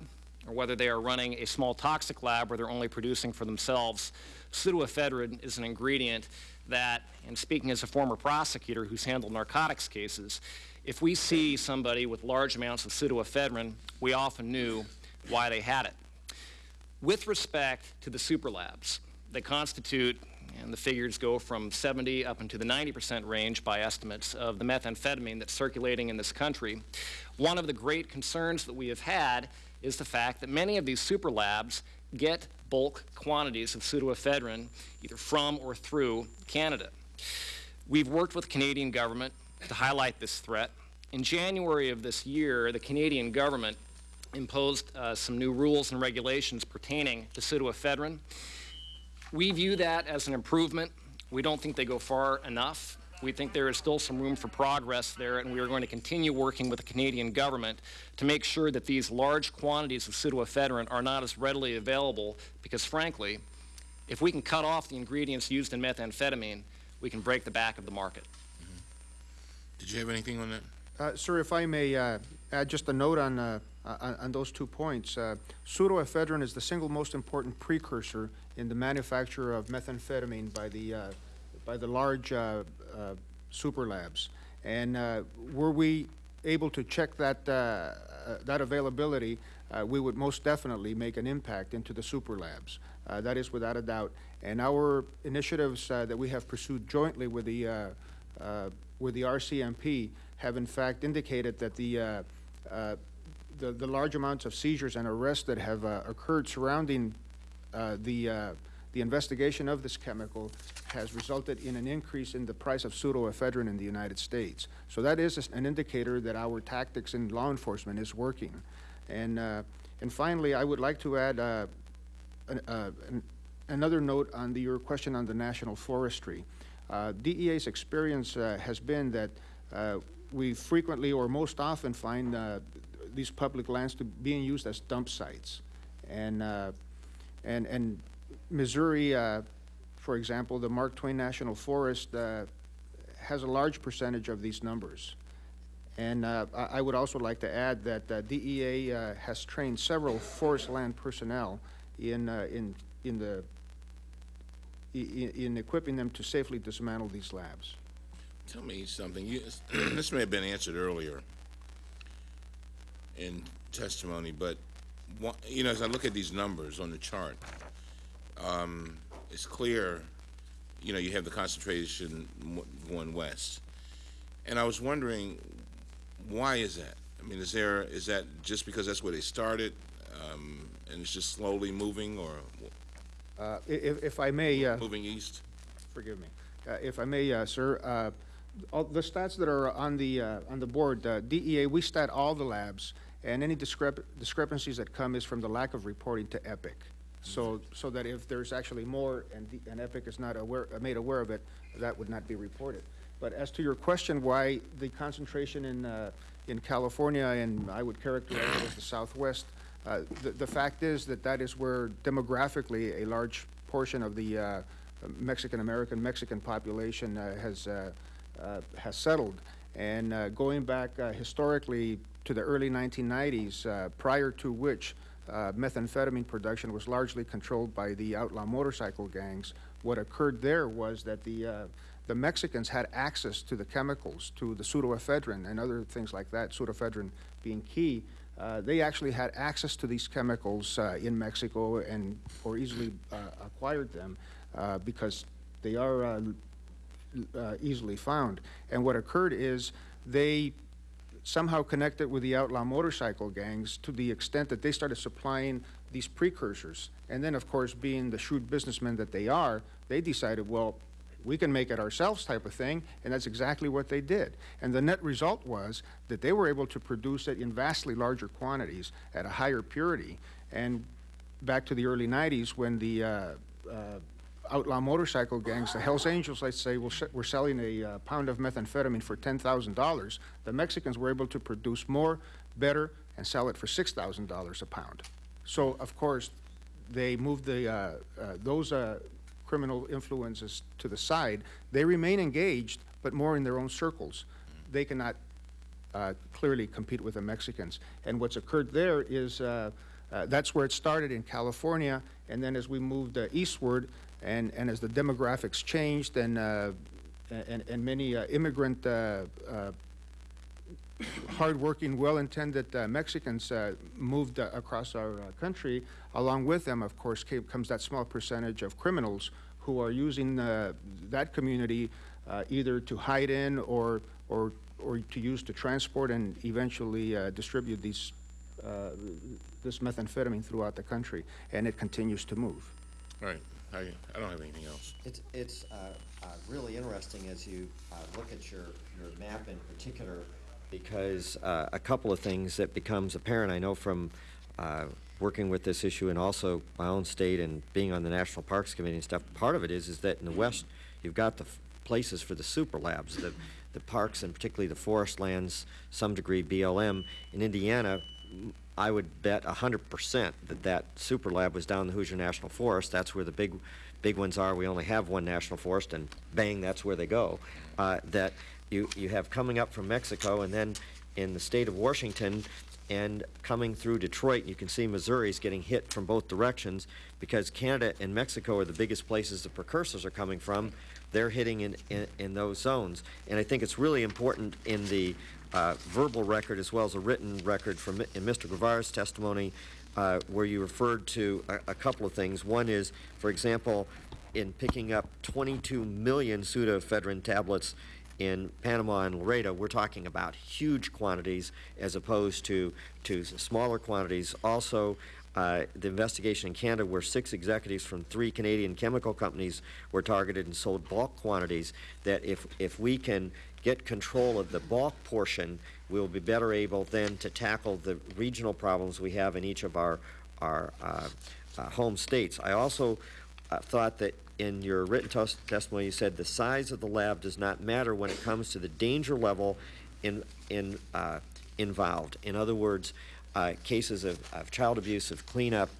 or whether they are running a small toxic lab where they're only producing for themselves, pseudoephedrine is an ingredient that, and speaking as a former prosecutor who's handled narcotics cases, if we see somebody with large amounts of pseudoephedrine, we often knew why they had it. With respect to the super labs, they constitute and the figures go from 70 up into the 90% range by estimates of the methamphetamine that's circulating in this country. One of the great concerns that we have had is the fact that many of these super labs get bulk quantities of pseudoephedrine either from or through Canada. We've worked with the Canadian government to highlight this threat. In January of this year, the Canadian government imposed uh, some new rules and regulations pertaining to pseudoephedrine. We view that as an improvement. We don't think they go far enough. We think there is still some room for progress there, and we are going to continue working with the Canadian government to make sure that these large quantities of pseudoephedrine are not as readily available because, frankly, if we can cut off the ingredients used in methamphetamine, we can break the back of the market. Mm -hmm. Did you have anything on that? Uh, sir, if I may uh, add just a note on, uh, on, on, those two points. Uh, pseudoephedrine is the single most important precursor in the manufacture of methamphetamine by the, uh, by the large uh, uh, super labs. And were we able to check that, that availability, we would most definitely make an impact into the super labs. that is without a doubt. And our initiatives that we have pursued jointly with the, with the RCMP have in fact indicated that the uh, uh, the, the large amounts of seizures and arrests that have uh, occurred surrounding uh, the, uh, the investigation of this chemical has resulted in an increase in the price of pseudoephedrine in the United States. So that is an indicator that our tactics in law enforcement is working. And, uh, and finally, I would like to add uh, an, an, another note on the, your question on the national forestry. DEA's experience has been that we frequently or most often find these public lands to being used as dump sites. And, uh, and, and Missouri, uh, for example, the Mark Twain National Forest uh, has a large percentage of these numbers. And uh, I would also like to add that uh, DEA uh, has trained several forest land personnel in, uh, in, in the, i- i- in equipping them to safely dismantle these labs. Tell me something, you, this may have been answered earlier in testimony, but, you know, as I look at these numbers on the chart, um, it's clear, you know, you have the concentration going west. And I was wondering, why is that? I mean, is there, is that just because that's where they started, um, and it's just slowly moving, or Uh, If, if I may, uh, moving east? forgive me, Uh, if I may, uh, sir, uh, all the stats that are on the, uh, on the board, uh, DEA, we stat all the labs, and any discrep- discrepancies that come is from the lack of reporting to EPIC. So, so that if there's actually more and, the- and EPIC is not aware, made aware of it, that would not be reported. But as to your question, why the concentration in, uh, in California, and I would characterize it as the Southwest, uh, the, the fact is that that is where demographically a large portion of the uh, Mexican-American, Mexican population uh, has, uh, uh, has settled. And going back historically to the early 1990s, uh, prior to which uh, methamphetamine production was largely controlled by the outlaw motorcycle gangs, what occurred there was that the, uh, the Mexicans had access to the chemicals, to the pseudoephedrine and other things like that, pseudoephedrine being key. Uh, they actually had access to these chemicals uh, in Mexico and or easily uh, acquired them uh, because they are easily found. And what occurred is they somehow connected with the outlaw motorcycle gangs to the extent that they started supplying these precursors. And then, of course, being the shrewd businessmen that they are, they decided, well, we can make it ourselves type of thing, and that's exactly what they did. And the net result was that they were able to produce it in vastly larger quantities at a higher purity. And back to the early 90s when the uh, uh, outlaw motorcycle gangs, the Hells Angels, let's say, were se- were selling a uh, pound of methamphetamine for $10,000, the Mexicans were able to produce more, better, and sell it for $6,000 a pound. So, of course, they moved the, uh, uh, those uh, criminal influences to the side. They remain engaged, but more in their own circles. They cannot uh, clearly compete with the Mexicans. And what's occurred there is, uh, that's where it started in California, and then as we moved uh, eastward, and, and as the demographics changed, and, uh, and, and many uh, immigrant, uh, uh, hardworking, well-intended uh, Mexicans moved across our country, along with them, of course, came, comes that small percentage of criminals who are using that community either to hide in or, or, or to use to transport and eventually distribute these, uh, this methamphetamine throughout the country, and it continues to move. Right, I, I don't have anything else. It's, it's uh, uh, really interesting as you uh, look at your, your map in particular, because uh, a couple of things that becomes apparent, I know from uh, working with this issue and also my own state and being on the National Parks Committee and stuff, part of it is, is that in the west, you've got the places for the super labs, the, the parks and particularly the forest lands, some degree BLM. In Indiana, I would bet hundred percent that that super lab was down in the Hoosier National Forest. That's where the big, big ones are. We only have one national forest, and bang, that's where they go. Uh, that you you have coming up from Mexico, and then in the state of Washington, and coming through Detroit, you can see Missouri's getting hit from both directions because Canada and Mexico are the biggest places the precursors are coming from. They're hitting in, in, in those zones. And I think it's really important in the uh, verbal record as well as a written record from in Mr. Guevara's testimony uh, where you referred to a, a couple of things. One is, for example, in picking up 22 million pseudoephedrine tablets in Panama and Laredo, we're talking about huge quantities as opposed to, to smaller quantities. Also, uh, the investigation in Canada where six executives from three Canadian chemical companies were targeted and sold bulk quantities, that if, if we can get control of the bulk portion, we'll be better able then to tackle the regional problems we have in each of our, our uh, uh, home states. I also uh, thought that in your written tes- testimony, you said the size of the lab does not matter when it comes to the danger level in, in, uh, involved. In other words, uh, cases of, of child abuse, of cleanup,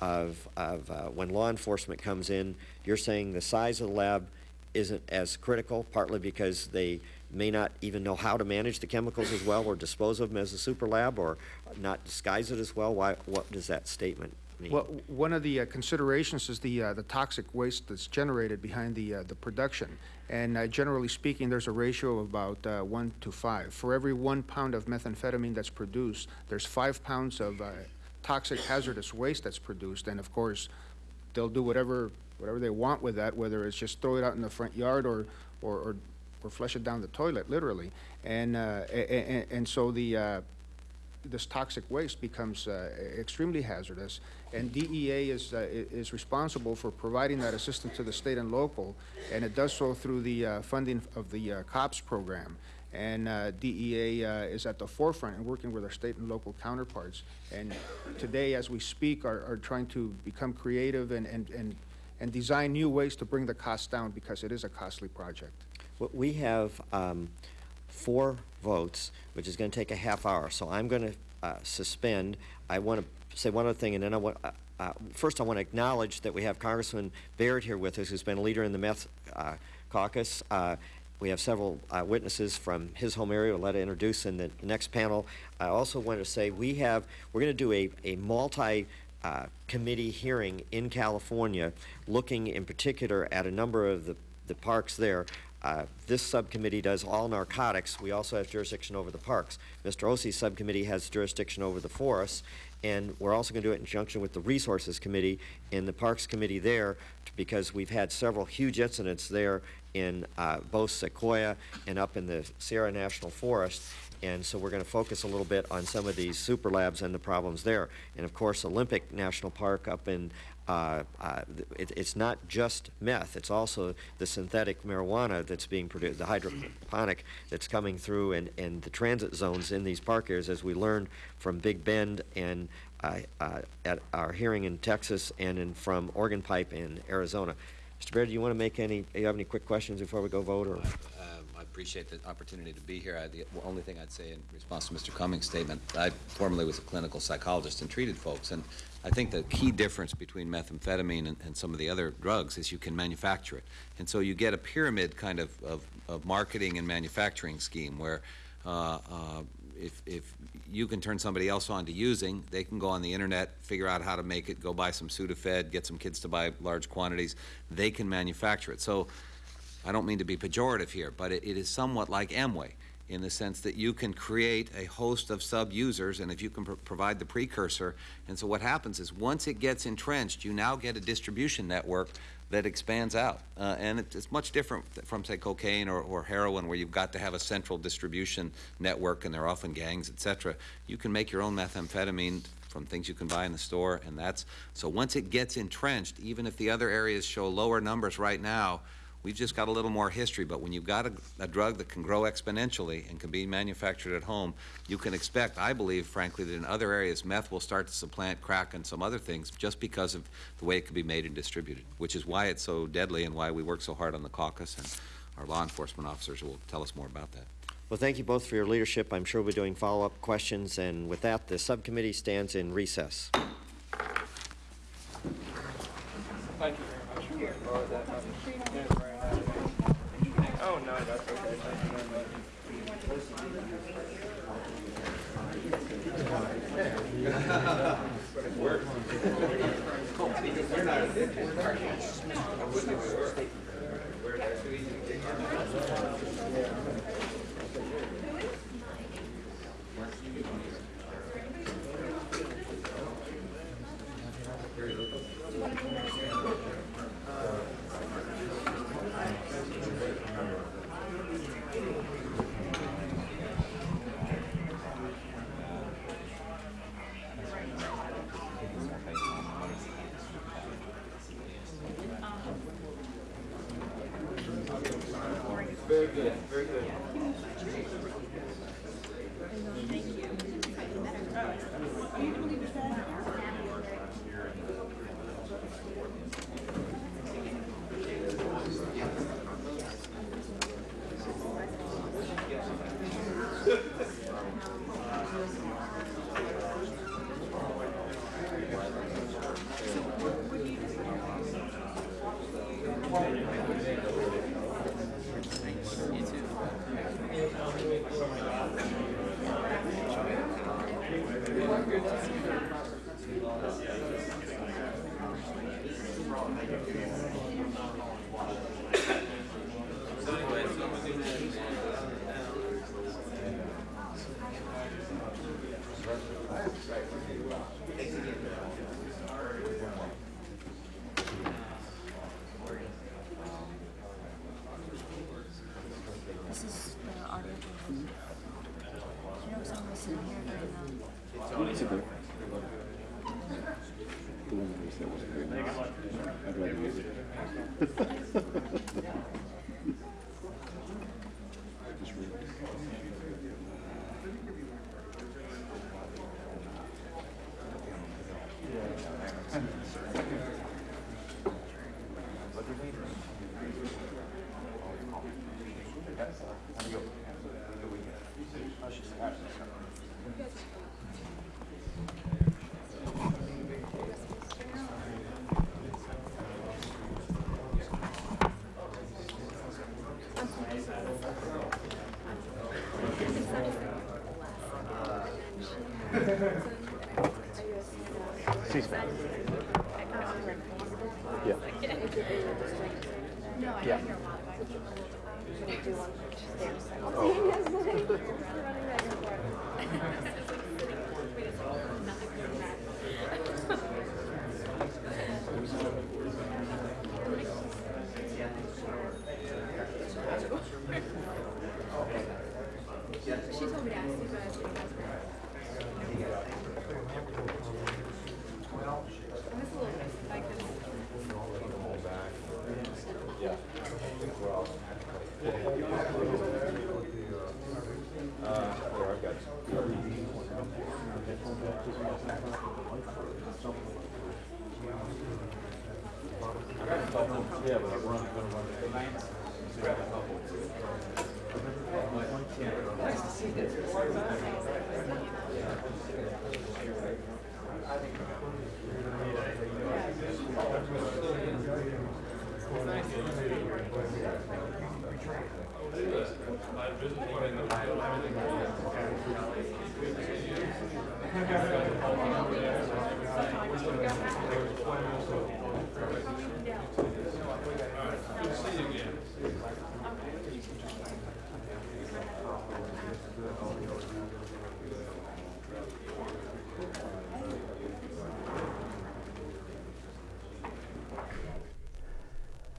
of, of uh, when law enforcement comes in, you're saying the size of the lab isn't as critical, partly because they may not even know how to manage the chemicals as well, or dispose of them as a super lab, or not disguise it as well? Why, what does that statement mean? Well, one of the uh, considerations is the, uh, the toxic waste that's generated behind the, uh, the production. And uh, generally speaking, there's a ratio of about uh, one to five. For every one pound of methamphetamine that's produced, there's five pounds of uh, toxic hazardous waste that's produced. And of course, they'll do whatever, whatever they want with that, whether it's just throw it out in the front yard or, or, or, or flush it down the toilet, literally. And, uh, and, and so the, uh, this toxic waste becomes uh, extremely hazardous, and DEA is, uh, is responsible for providing that assistance to the state and local, and it does so through the uh, funding of the uh, COPS program. And DEA is at the forefront and working with our state and local counterparts. And today, as we speak, are, are trying to become creative and, and, and, and design new ways to bring the cost down because it is a costly project. We have um, four votes, which is going to take a half hour, so I'm going to suspend. I want to say one other thing, and then I want, uh, uh, first I want to acknowledge that we have Congressman Baird here with us, who's been a leader in the meth uh, caucus. Uh, We have several uh, witnesses from his home area, let her introduce in the next panel. I also want to say, we have, we're going to do a, a multi, uh, committee hearing in California, looking in particular at a number of the, the parks there. Uh, This subcommittee does all narcotics. We also have jurisdiction over the parks. Mr. Ose's subcommittee has jurisdiction over the forests. And we're also going to do it in conjunction with the Resources Committee and the Parks Committee there, because we've had several huge incidents there in uh, both Sequoia and up in the Sierra National Forest. And so we're going to focus a little bit on some of these super labs and the problems there. And of course, Olympic National Park up in, uh, uh, it, it's not just meth, it's also the synthetic marijuana that's being produced, the hydroponic that's coming through and, and the transit zones in these park areas, as we learned from Big Bend and uh, uh, at our hearing in Texas and in, from Organ Pipe in Arizona. Mr. Baird, do you want to make any, Do you have any quick questions before we go vote, or? Um, I appreciate the opportunity to be here. I- The only thing I'd say in response to Mr. Cummings' statement, I formerly was a clinical psychologist and treated folks, and I think the key difference between methamphetamine and, and some of the other drugs is you can manufacture it. And so you get a pyramid kind of, of, of marketing and manufacturing scheme where uh, uh, if, if you can turn somebody else on to using, they can go on the internet, figure out how to make it, go buy some Sudafed, get some kids to buy large quantities, they can manufacture it. So I don't mean to be pejorative here, but it, it is somewhat like Amway in the sense that you can create a host of sub-users, and if you can pro- provide the precursor, and so what happens is once it gets entrenched, you now get a distribution network that expands out, uh, and it, it's much different from say cocaine or, or heroin, where you've got to have a central distribution network, and they're often gangs, et cetera. You can make your own methamphetamine from things you can buy in the store, and that's so once it gets entrenched, even if the other areas show lower numbers right now, We've just got a little more history, but when you've got a, a drug that can grow exponentially and can be manufactured at home, you can expect, I believe, frankly, that in other areas, meth will start to supplant crack and some other things just because of the way it can be made and distributed, which is why it's so deadly and why we work so hard on the caucus, and our law enforcement officers will tell us more about that. Well, thank you both for your leadership. I'm sure we'll be doing follow-up questions, and with that, the subcommittee stands in recess. Thank you very much. Oh, no, that's okay. Thank you very much. Very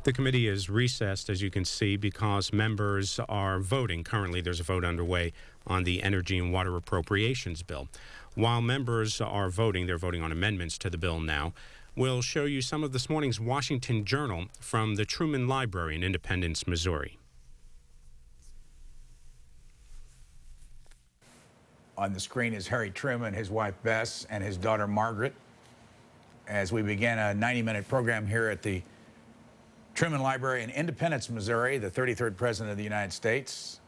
The committee is recessed, as you can see, because members are voting. Currently, there's a vote underway on the Energy and Water Appropriations Bill. While members are voting, they're voting on amendments to the bill now. We'll show you some of this morning's Washington Journal from the Truman Library in Independence, Missouri. On the screen is Harry Truman, his wife Bess, and his daughter Margaret. As we begin a 90 minute program here at the Truman Library in Independence, Missouri, the 33rd President of the United States